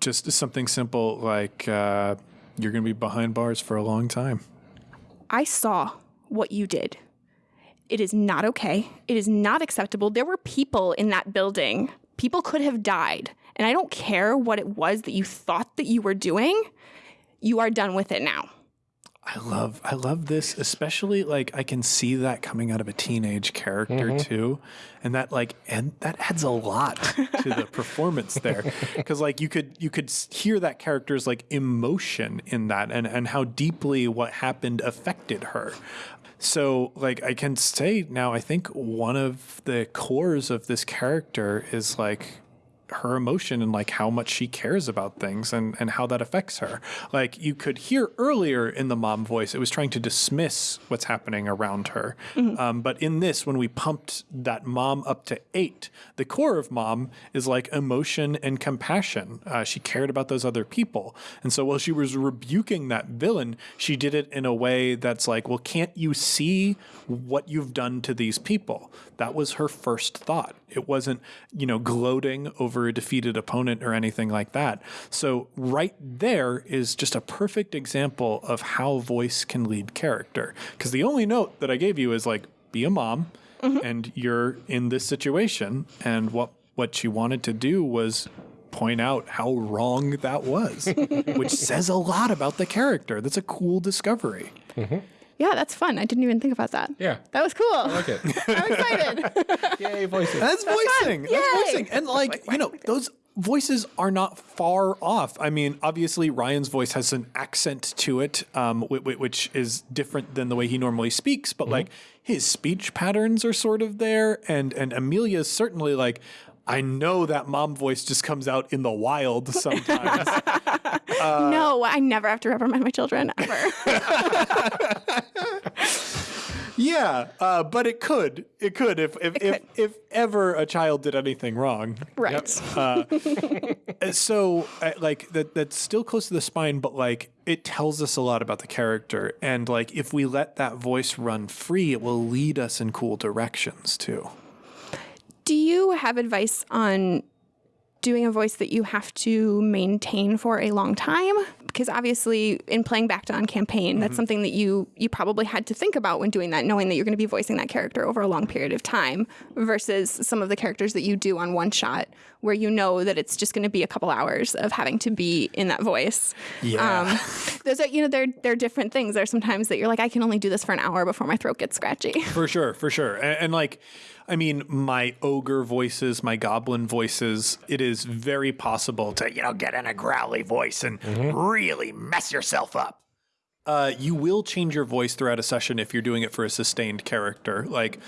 just something simple like uh, you're going to be behind bars for a long time. I saw what you did. It is not okay. It is not acceptable. There were people in that building. People could have died. And I don't care what it was that you thought that you were doing. You are done with it now. I love I love this, especially like I can see that coming out of a teenage character mm-hmm. too, and that like and that adds a lot to the performance there, because like you could you could hear that character's like emotion in that, and and how deeply what happened affected her. So like I can say now, I think one of the cores of this character is like her emotion and like how much she cares about things and, and how that affects her. Like you could hear earlier in the mom voice, it was trying to dismiss what's happening around her. Um, but in this, when we pumped that mom up to eight, the core of mom is like emotion and compassion. Uh, she cared about those other people. And so while she was rebuking that villain, she did it in a way that's like, well, can't you see what you've done to these people? That was her first thought. It wasn't, you know, gloating over a defeated opponent or anything like that. So, right there is just a perfect example of how voice can lead character. Because the only note that I gave you is like, be a mom mm-hmm. and you're in this situation. And what what she wanted to do was point out how wrong that was, which says a lot about the character. That's a cool discovery. Mm-hmm. Yeah, that's fun. I didn't even think about that. Yeah. That was cool. Okay. I'm excited. Yay, voices. That's voicing. That's Yay. voicing. And like, you know, those voices are not far off. I mean, obviously Ryan's voice has an accent to it, um, whi- whi- which is different than the way he normally speaks, but like his speech patterns are sort of there. And and Amelia's certainly like, I know that mom voice just comes out in the wild sometimes. no, I never have to reprimand my children ever. yeah, uh, but it could. It could if if, if, if ever a child did anything wrong. right. Uh, so uh, like that that's still close to the spine but like it tells us a lot about the character and like if we let that voice run free it will lead us in cool directions too Do you have advice on doing a voice that you have to maintain for a long time? Because obviously, in playing back to on campaign, that's something that you you probably had to think about when doing that, knowing that you're going to be voicing that character over a long period of time, versus some of the characters that you do on one shot, where you know that it's just going to be a couple hours of having to be in that voice. Yeah. Um, those are you know they're they're different things. There are sometimes that you're like, I can only do this for an hour before my throat gets scratchy. for sure for sure and, and like i mean my ogre voices my goblin voices it is very possible to you know get in a growly voice and really mess yourself up uh, you will change your voice throughout a session if you're doing it for a sustained character. Like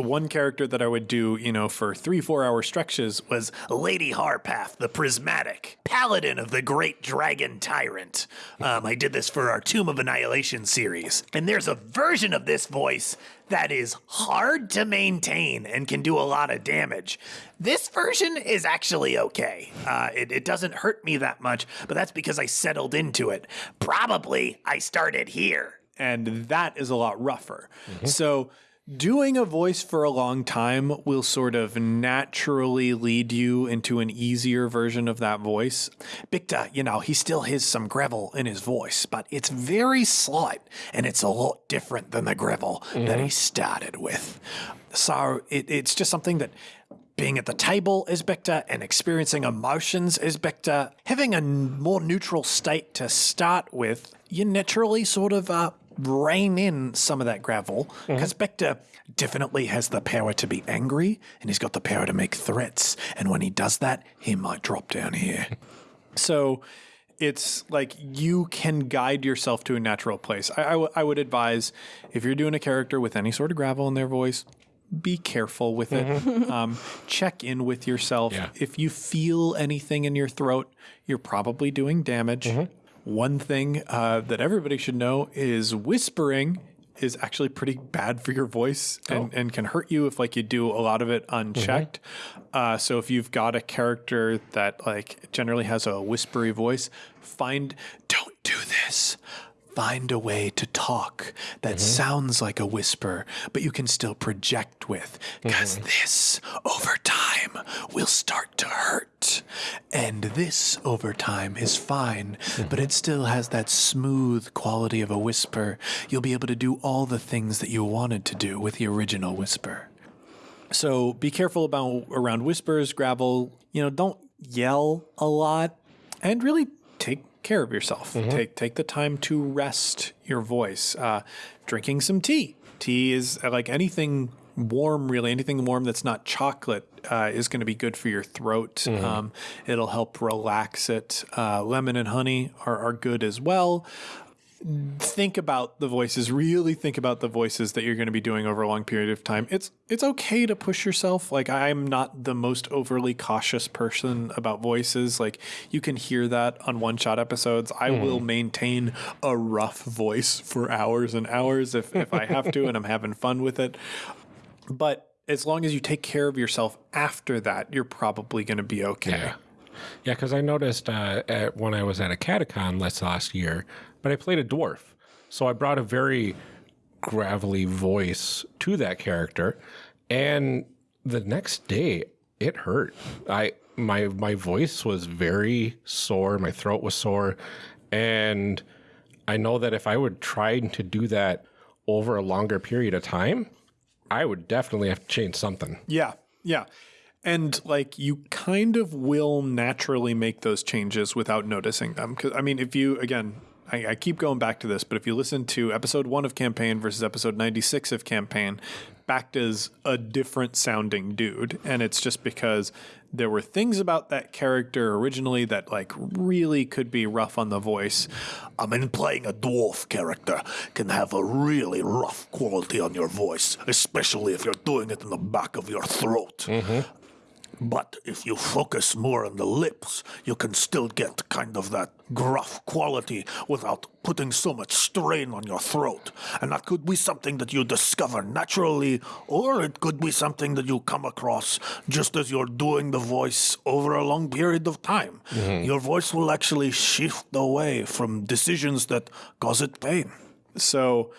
one character that I would do, you know, for three, four hour stretches was Lady Harpath, the Prismatic, Paladin of the Great Dragon Tyrant. Um, I did this for our Tomb of Annihilation series. And there's a version of this voice that is hard to maintain and can do a lot of damage. This version is actually okay. Uh, it, it doesn't hurt me that much, but that's because I settled into it. Probably I started here. And that is a lot rougher. So, doing a voice for a long time will sort of naturally lead you into an easier version of that voice. Bacta, you know, he still has some gravel in his voice, but it's very slight and it's a lot different than the gravel that he started with. So it, it's just something that being at the table is Bacta and experiencing emotions is Bicta. Having a more neutral state to start with, you naturally sort of uh, rein in some of that gravel mm-hmm. because Bacta definitely has the power to be angry and he's got the power to make threats. And when he does that, he might drop down here. so it's like you can guide yourself to a natural place. I, I, w- I would advise if you're doing a character with any sort of gravel in their voice, be careful with it. Mm-hmm. um, check in with yourself. Yeah. If you feel anything in your throat, you're probably doing damage. Mm-hmm. One thing uh, that everybody should know is whispering is actually pretty bad for your voice and, and can hurt you if like you do a lot of it unchecked. Uh, so if you've got a character that like generally has a whispery voice, find don't do this. Find a way to talk that mm-hmm. sounds like a whisper, but you can still project with. Because mm-hmm. this, over time, will start to hurt. And this, over time, is fine, but mm-hmm. it still has that smooth quality of a whisper. You'll be able to do all the things that you wanted to do with the original whisper. So be careful about around whispers, gravel. You know, don't yell a lot, and really take care of yourself. Take take the time to rest your voice. Uh, drinking some tea. Tea is uh, like anything warm. Really, anything warm that's not chocolate uh, is going to be good for your throat. Um, it'll help relax it. Uh, lemon and honey are, are good as well think about the voices really think about the voices that you're going to be doing over a long period of time. It's it's okay to push yourself. Like i'm not the most overly cautious person about voices. Like you can hear that on one shot episodes. I will maintain a rough voice for hours and hours if, if i have to and i'm having fun with it. But as long as you take care of yourself after that you're probably going to be okay. Yeah. Yeah, because I noticed uh, at, when I was at a catacon last last year, but I played a dwarf. So I brought a very gravelly voice to that character. And the next day, it hurt. I my my voice was very sore, my throat was sore, and I know that if I would try to do that over a longer period of time, I would definitely have to change something. Yeah, yeah. And like you kind of will naturally make those changes without noticing them. Because, I mean, if you, again, I, I keep going back to this, but if you listen to episode one of campaign versus episode 96 of campaign, Bacta's a different sounding dude. And it's just because there were things about that character originally that like really could be rough on the voice. I mean, playing a dwarf character can have a really rough quality on your voice, especially if you're doing it in the back of your throat. Mm-hmm. But if you focus more on the lips, you can still get kind of that gruff quality without putting so much strain on your throat. And that could be something that you discover naturally, or it could be something that you come across just as you're doing the voice over a long period of time. Mm-hmm. Your voice will actually shift away from decisions that cause it pain. So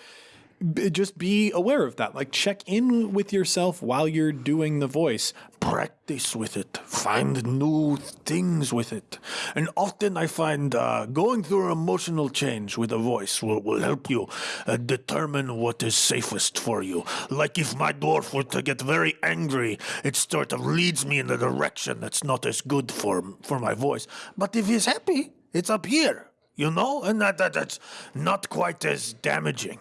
just be aware of that. Like check in with yourself while you're doing the voice. Practice with it, find new things with it. And often I find uh, going through an emotional change with a voice will, will help you uh, determine what is safest for you. Like if my dwarf were to get very angry, it sort of leads me in a direction that's not as good for, for my voice. But if he's happy, it's up here. You know, and that, that that's not quite as damaging.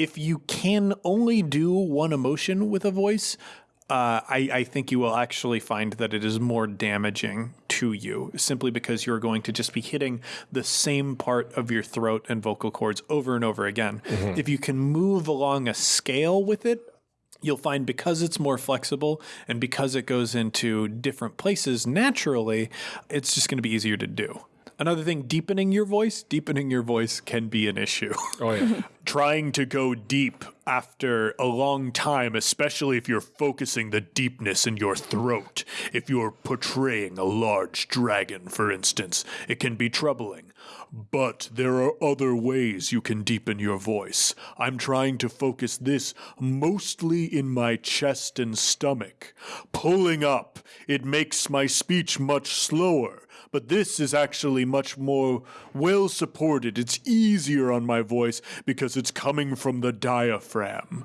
if you can only do one emotion with a voice, uh, I, I think you will actually find that it is more damaging to you simply because you're going to just be hitting the same part of your throat and vocal cords over and over again. If you can move along a scale with it, you'll find because it's more flexible and because it goes into different places naturally, it's just going to be easier to do. Another thing, deepening your voice, deepening your voice can be an issue. Oh yeah. trying to go deep after a long time, especially if you're focusing the deepness in your throat. If you're portraying a large dragon, for instance, it can be troubling. But there are other ways you can deepen your voice. I'm trying to focus this mostly in my chest and stomach. Pulling up, it makes my speech much slower but this is actually much more well supported. It's easier on my voice because it's coming from the diaphragm.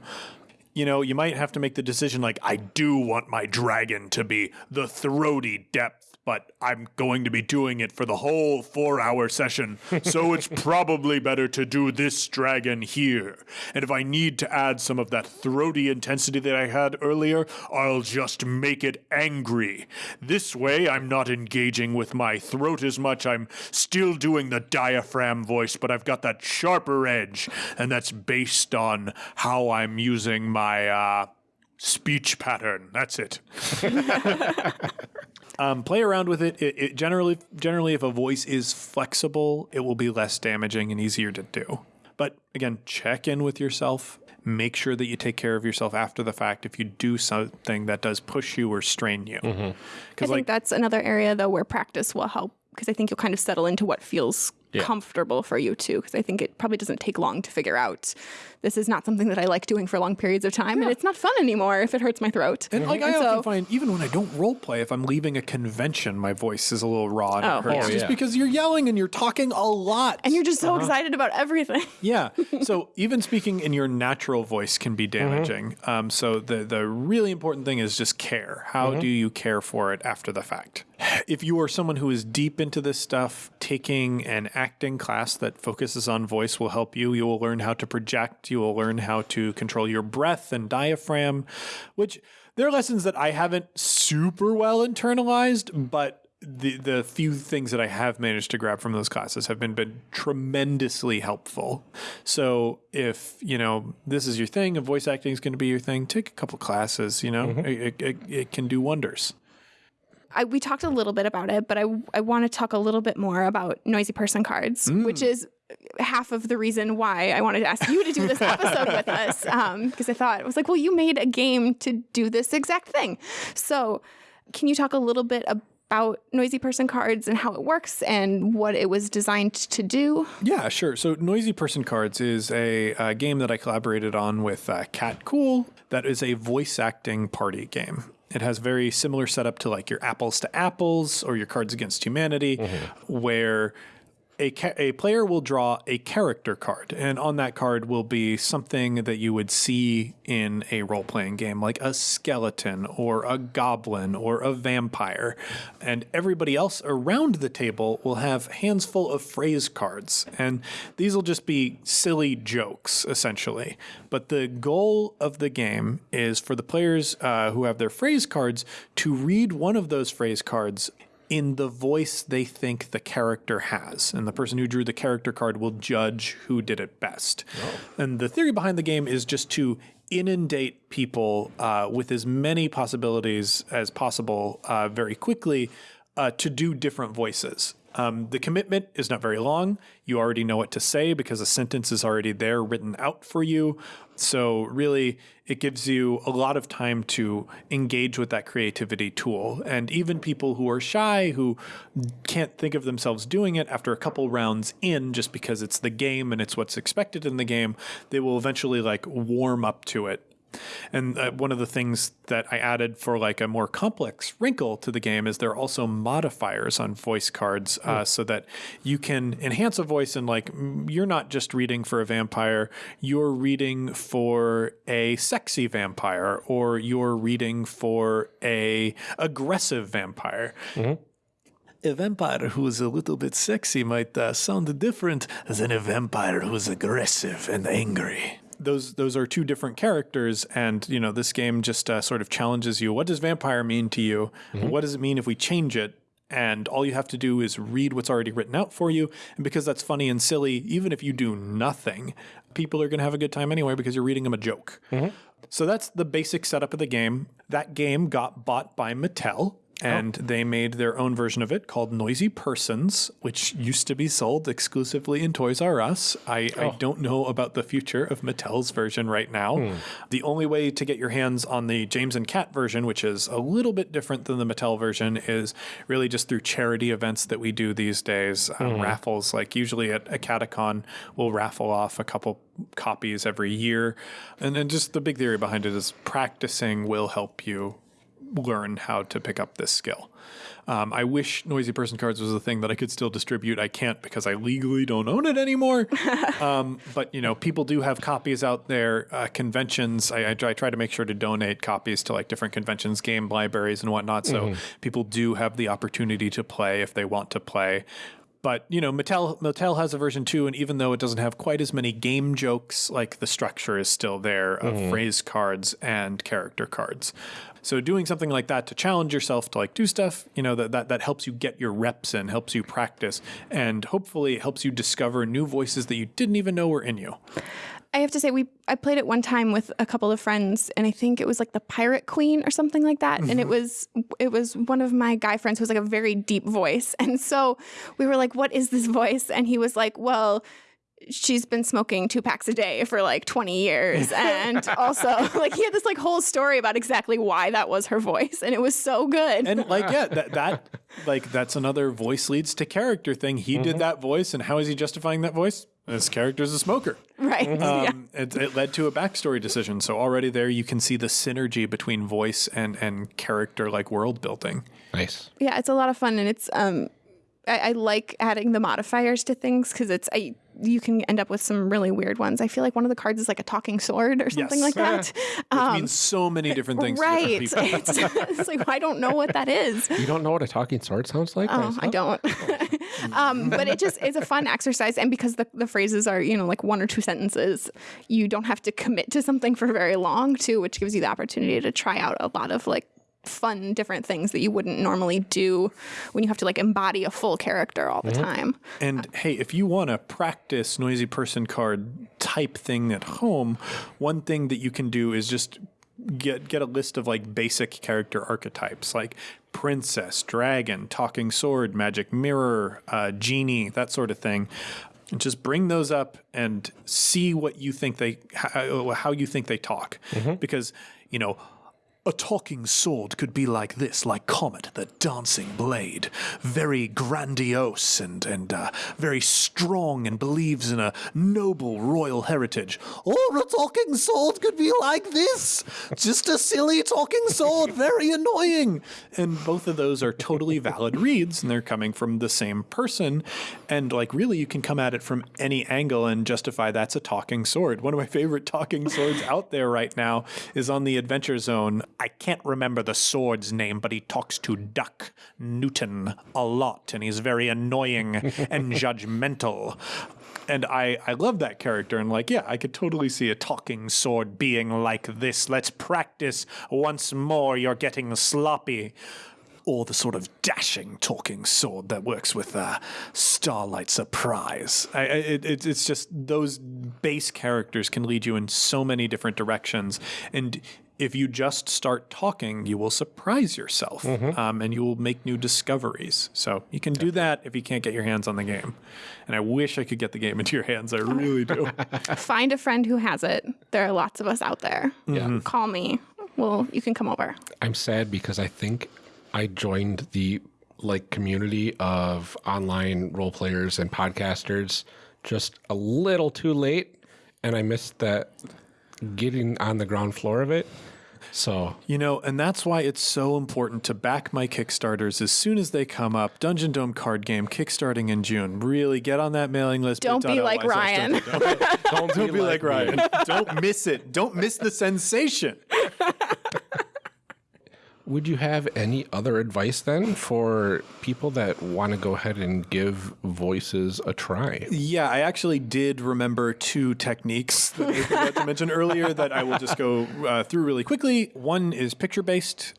You know, you might have to make the decision like, I do want my dragon to be the throaty depth, but I'm going to be doing it for the whole four hour session. So it's probably better to do this dragon here. And if I need to add some of that throaty intensity that I had earlier, I'll just make it angry. This way, I'm not engaging with my throat as much. I'm still doing the diaphragm voice, but I've got that sharper edge. And that's based on how I'm using my, uh, speech pattern. That's it. um, play around with it. It, it. Generally, generally, if a voice is flexible, it will be less damaging and easier to do. But again, check in with yourself. Make sure that you take care of yourself after the fact if you do something that does push you or strain you. I Because, think like, that's another area though where practice will help because I think you'll kind of settle into what feels comfortable for you too. Because I think it probably doesn't take long to figure out this is not something that I like doing for long periods of time, and it's not fun anymore if it hurts my throat. and like I And often so- find, even when I don't role play, if I'm leaving a convention, my voice is a little raw and Oh, it hurts yeah. just yeah. because you're yelling and you're talking a lot. and you're just so uh-huh. excited about everything. Yeah. So even speaking in your natural voice can be mm-hmm. damaging. Um, so the the really important thing is just care. How mm-hmm. do you care for it after the fact? If you are someone who is deep into this stuff, taking an acting class that focuses on voice will help you. You will learn how to project. You will learn how to control your breath and diaphragm, which there are lessons that I haven't super well internalized, but the the few things that I have managed to grab from those classes have been been tremendously helpful. So if you know this is your thing, and voice acting is going to be your thing, take a couple classes. You know, it, it, it, it can do wonders. I, we talked a little bit about it, but I, I want to talk a little bit more about noisy person cards, which mm. is half of the reason why I wanted to ask you to do this episode with us. Because I thought, I was like, well, you made a game to do this exact thing. So, can you talk a little bit about noisy person cards and how it works and what it was designed to do? Yeah, sure. So, Noisy Person Cards is a, uh game that I collaborated on with uh, Cat Cool. That is a voice acting party game. It has very similar setup to like your Apples to Apples or your Cards Against Humanity, where a, a player will draw a character card, and on that card will be something that you would see in a role playing game, like a skeleton or a goblin or a vampire. And everybody else around the table will have hands full of phrase cards. And these will just be silly jokes, essentially. But the goal of the game is for the players uh, who have their phrase cards to read one of those phrase cards in the voice they think the character has. And the person who drew the character card will judge who did it best. And the theory behind the game is just to inundate people uh, with as many possibilities as possible uh, very quickly uh, to do different voices. Um, the commitment is not very long. You already know what to say because a sentence is already there written out for you. So, really, it gives you a lot of time to engage with that creativity tool. And even people who are shy, who can't think of themselves doing it after a couple rounds in, just because it's the game and it's what's expected in the game, they will eventually like warm up to it and uh, one of the things that I added for like a more complex wrinkle to the game is there are also modifiers on voice cards uh, so that you can enhance a voice and like mm, you're not just reading for a vampire, you're reading for a sexy vampire or you're reading for a aggressive vampire. A vampire who is a little bit sexy might uh, sound different than a vampire who's aggressive and angry those those are two different characters and you know this game just uh, sort of challenges you. What does vampire mean to you? What does it mean if we change it? And all you have to do is read what's already written out for you. And because that's funny and silly even if you do nothing people are going to have a good time anyway because you're reading them a joke. So that's the basic setup of the game. That game got bought by mattel and they made their own version of it called Noisy Persons, which used to be sold exclusively in Toys R Us. I, I don't know about the future of Mattel's version right now. The only way to get your hands on the James and Cat version, which is a little bit different than the Mattel version, is really just through charity events that we do these days. Um, Raffles, like usually at a Catacon, we'll raffle off a couple copies every year. And then just the big theory behind it is practicing will help you learn how to pick up this skill. Um, I wish Noisy Person Cards was a thing that I could still distribute. I can't because I legally don't own it anymore. um, but you know, people do have copies out there. Uh, conventions, I, I, try, I try to make sure to donate copies to like different conventions, game libraries, and whatnot. So people do have the opportunity to play if they want to play. But you know, Mattel Mattel has a version too, and even though it doesn't have quite as many game jokes, like the structure is still there of phrase cards and character cards. So doing something like that to challenge yourself to like do stuff, you know, that that, that helps you get your reps in, helps you practice, and hopefully helps you discover new voices that you didn't even know were in you. I have to say we I played it one time with a couple of friends and I think it was like the Pirate Queen or something like that and it mm-hmm. was it was one of my guy friends who was like a very deep voice. And so we were like what is this voice? And he was like well she's been smoking two packs a day for like 20 years and also like he had this like whole story about exactly why that was her voice and it was so good And like, yeah, that, that like that's another voice leads to character thing. He did that voice, and how is he justifying that voice? His character's a smoker. right yeah Um, it, it led to a backstory decision. So already there, you can see the synergy between voice and and character, like world building. Nice. yeah it's a lot of fun and it's um I, I like adding the modifiers to things because it's I you can end up with some really weird ones. I feel like one of the cards is like a talking sword or something Yes. like that. Which means so many different things. to Um, right. different. It's, it's like I don't know what that is. You don't know what a talking sword sounds like? Oh, I don't. um, but it just is a fun exercise, and because the, the phrases are you know like one or two sentences, you don't have to commit to something for very long too, which gives you the opportunity to try out a lot of like fun different things that you wouldn't normally do when you have to like embody a full character all the mm-hmm. time. And uh, hey, if you want to practice noisy person card type thing at home, one thing that you can do is just get get a list of like basic character archetypes like princess, dragon, talking sword, magic mirror, uh, genie, that sort of thing. And just bring those up and see what you think they how, uh, how you think they talk mm-hmm. because you know A talking sword could be like this, like Comet, the dancing blade. Very grandiose and, and uh, very strong and believes in a noble royal heritage. Or a talking sword could be like this. Just a silly talking sword, very annoying. And both of those are totally valid reads, and they're coming from the same person. And like, really, you can come at it from any angle and justify that's a talking sword. One of my favorite talking swords out there right now is on the Adventure Zone. I can't remember the sword's name, but he talks to Duck Newton a lot, and he's very annoying and judgmental. And I, I love that character, and like, yeah, I could totally see a talking sword being like this. Let's practice once more. You're getting sloppy or the sort of dashing talking sword that works with uh, Starlight Surprise. I, it, it's just those base characters can lead you in so many different directions, and if you just start talking, you will surprise yourself, um, and you will make new discoveries. So you can do that if you can't get your hands on the game. And I wish I could get the game into your hands. I really do. Find a friend who has it. There are lots of us out there. Yeah. Call me. Well, you can come over. I'm sad because I think I joined the like community of online role players and podcasters just a little too late and I missed that getting on the ground floor of it. So You know, and that's why it's so important to back my Kickstarters as soon as they come up. Dungeon Dome card game kickstarting in June. Really get on that mailing list. Don't be like Ryan. Dungeon Dome. don't, Don't be like Ryan. Don't miss it. Don't miss the sensation. Would you have any other advice then for people that want to go ahead and give voices a try? Yeah, I actually did remember two techniques that I forgot to mention earlier that I will just go uh, through really quickly. One is picture based.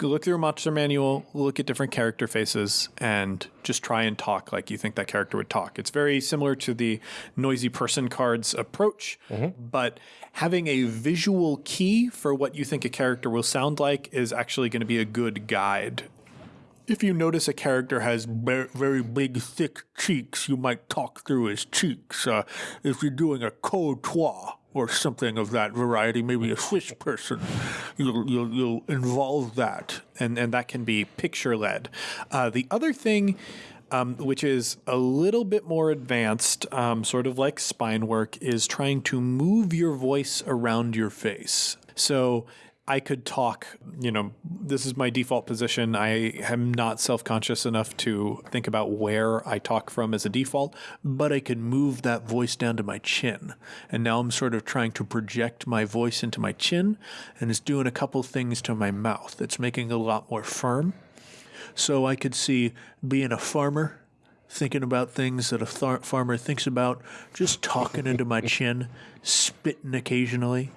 Go Look through a monster manual, look at different character faces, and just try and talk like you think that character would talk. It's very similar to the noisy person cards approach, but having a visual key for what you think a character will sound like is actually going to be a good guide if you notice a character has very, big, thick cheeks, you might talk through his cheeks. Uh, if you're doing a courtois or something of that variety, maybe a Swiss person, you'll, you'll, you'll involve that, and, and that can be picture led. Uh, the other thing, um, which is a little bit more advanced, um, sort of like spine work, is trying to move your voice around your face. So I could talk, you know, this is my default position. I am not self conscious enough to think about where I talk from as a default, but I could move that voice down to my chin. And now I'm sort of trying to project my voice into my chin, and it's doing a couple things to my mouth. It's making it a lot more firm. So I could see being a farmer, thinking about things that a thar- farmer thinks about, just talking into my chin, spitting occasionally.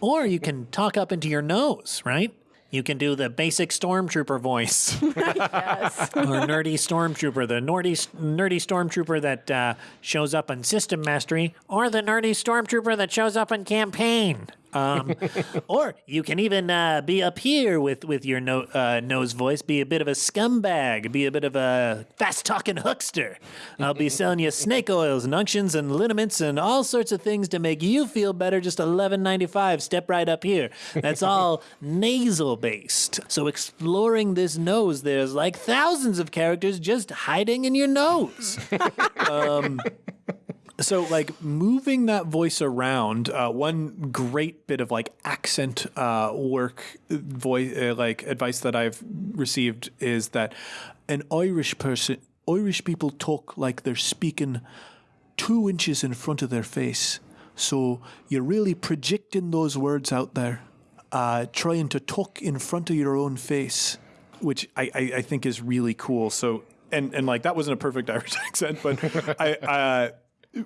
Or you can talk up into your nose, right? You can do the basic stormtrooper voice. or nerdy stormtrooper, the nerdy, nerdy stormtrooper that uh, shows up on System Mastery, or the nerdy stormtrooper that shows up on Campaign. Um, or you can even uh, be up here with with your no, uh, nose voice, be a bit of a scumbag, be a bit of a fast talking huckster. I'll be selling you snake oils and unctions and liniments and all sorts of things to make you feel better. Just eleven ninety five. Step right up here. That's all nasal based. So exploring this nose, there's like thousands of characters just hiding in your nose. So, like moving that voice around, uh, one great bit of like accent uh, work, voice uh, like advice that I've received is that an Irish person, Irish people talk like they're speaking two inches in front of their face. So you're really projecting those words out there, uh, trying to talk in front of your own face, which I, I, I think is really cool. So and and like that wasn't a perfect Irish accent, but I. Uh,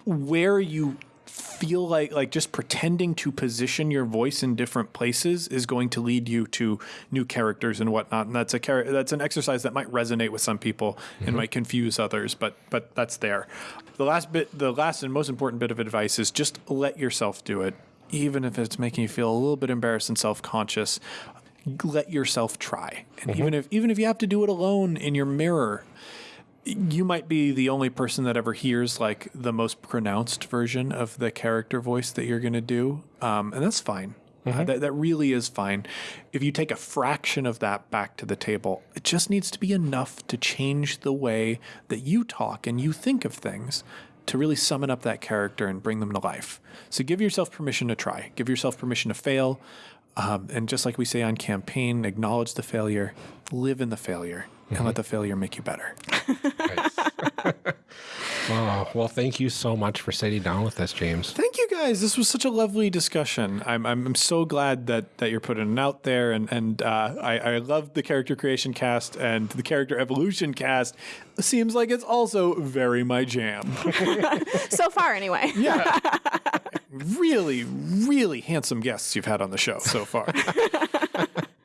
where you feel like like just pretending to position your voice in different places is going to lead you to new characters and whatnot. And that's a char- that's an exercise that might resonate with some people and mm-hmm. might confuse others but but that's there. The last bit the last and most important bit of advice is just let yourself do it. Even if it's making you feel a little bit embarrassed and self-conscious let yourself try. And mm-hmm. even if even if you have to do it alone in your mirror you might be the only person that ever hears like the most pronounced version of the character voice that you're going to do um, and that's fine Uh, that, that really is fine. If you take a fraction of that back to the table, it just needs to be enough to change the way that you talk and you think of things to really summon up that character and bring them to life. So give yourself permission to try, give yourself permission to fail. Um, and just like we say on campaign, acknowledge the failure, live in the failure, and let the failure make you better. Nice. oh, well, thank you so much for sitting down with us, James. Thank you guys. This was such a lovely discussion. I'm, I'm, I'm so glad that, that you're putting it out there. And, and uh, I, I love the character creation cast and the character evolution cast. Seems like it's also very my jam. so far, anyway. Yeah. really, really handsome guests you've had on the show so far.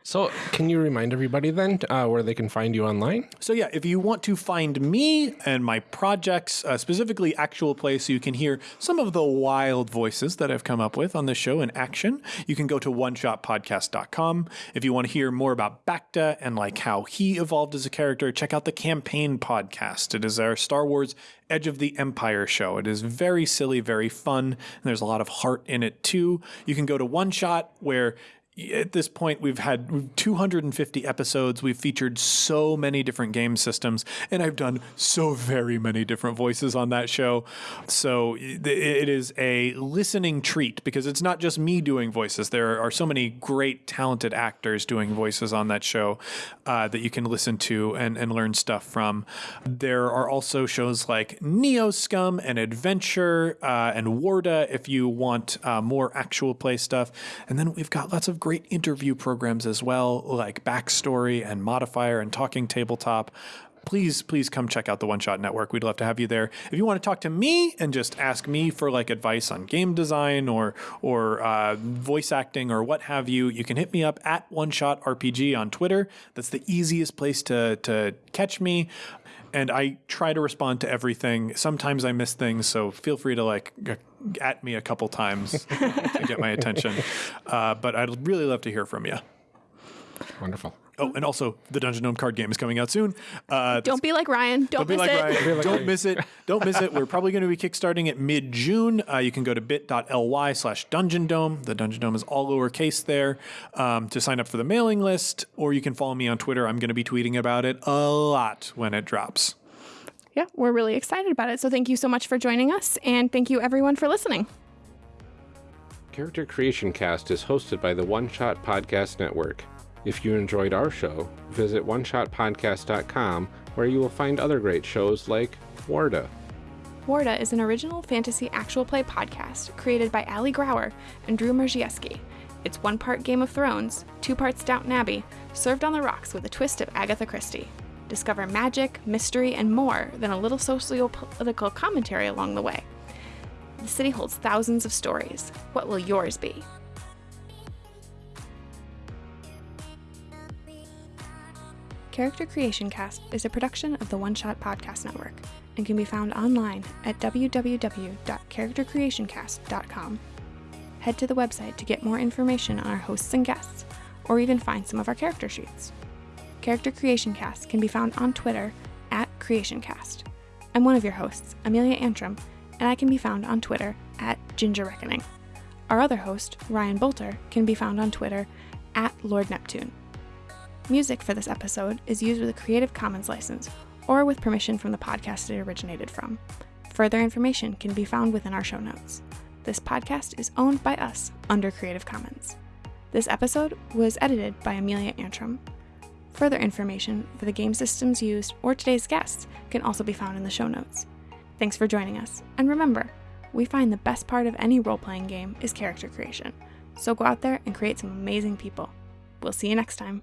So, can you remind everybody then uh, where they can find you online? So yeah, if you want to find me and my projects, uh, specifically Actual Play, so you can hear some of the wild voices that I've come up with on the show in action, you can go to oneshotpodcast.com. If you want to hear more about Bacta and like how he evolved as a character, check out the Campaign podcast. It is our Star Wars Edge of the Empire show. It is very silly, very fun, and there's a lot of heart in it too. You can go to One Shot where at this point we've had 250 episodes. We've featured so many different game systems and i've done so very many different voices on that show. So it is a listening treat because it's not just me doing voices. There are so many great talented actors doing voices on that show uh, that you can listen to and, and learn stuff from. There are also shows like neo scum and adventure uh, and warda if you want uh, more actual play stuff. And then we've got lots of great interview programs as well, like Backstory and Modifier and Talking Tabletop. Please, please come check out the One Shot Network. We'd love to have you there. If you want to talk to me and just ask me for like advice on game design or or uh, voice acting or what have you, you can hit me up at One Shot RPG on Twitter. That's the easiest place to to catch me and I try to respond to everything. Sometimes I miss things, so feel free to like g- at me a couple times to get my attention. Uh, but I'd really love to hear from you. Wonderful. Oh, and also the Dungeon Gnome card game is coming out soon. Uh, Don't be like Ryan. Don't, don't be miss like it. Ryan. Don't miss it. Don't miss it. We're probably going to be kickstarting it mid June. Uh, you can go to bit.ly slash Dungeon Dome. The Dungeon Dome is all lowercase there um, to sign up for the mailing list, or you can follow me on Twitter. I'm going to be tweeting about it a lot when it drops. Yeah, we're really excited about it. So thank you so much for joining us, and thank you everyone for listening. Character Creation Cast is hosted by the One Shot Podcast Network. If you enjoyed our show, visit oneshotpodcast.com where you will find other great shows like Warda. Warda is an original fantasy actual play podcast created by Ali Grauer and Drew Merzieski. It's one part Game of Thrones, two parts Downton Abbey, served on the rocks with a twist of Agatha Christie. Discover magic, mystery, and more than a little socio-political commentary along the way. The city holds thousands of stories. What will yours be? Character Creation Cast is a production of the One Shot Podcast Network and can be found online at www.charactercreationcast.com. Head to the website to get more information on our hosts and guests, or even find some of our character sheets. Character Creation Cast can be found on Twitter at CreationCast. I'm one of your hosts, Amelia Antrim, and I can be found on Twitter at Ginger Reckoning. Our other host, Ryan Boelter, can be found on Twitter at Lord Neptune. Music for this episode is used with a Creative Commons license or with permission from the podcast it originated from. Further information can be found within our show notes. This podcast is owned by us under Creative Commons. This episode was edited by Amelia Antrim. Further information for the game systems used or today's guests can also be found in the show notes. Thanks for joining us, and remember, we find the best part of any role playing game is character creation. So go out there and create some amazing people. We'll see you next time.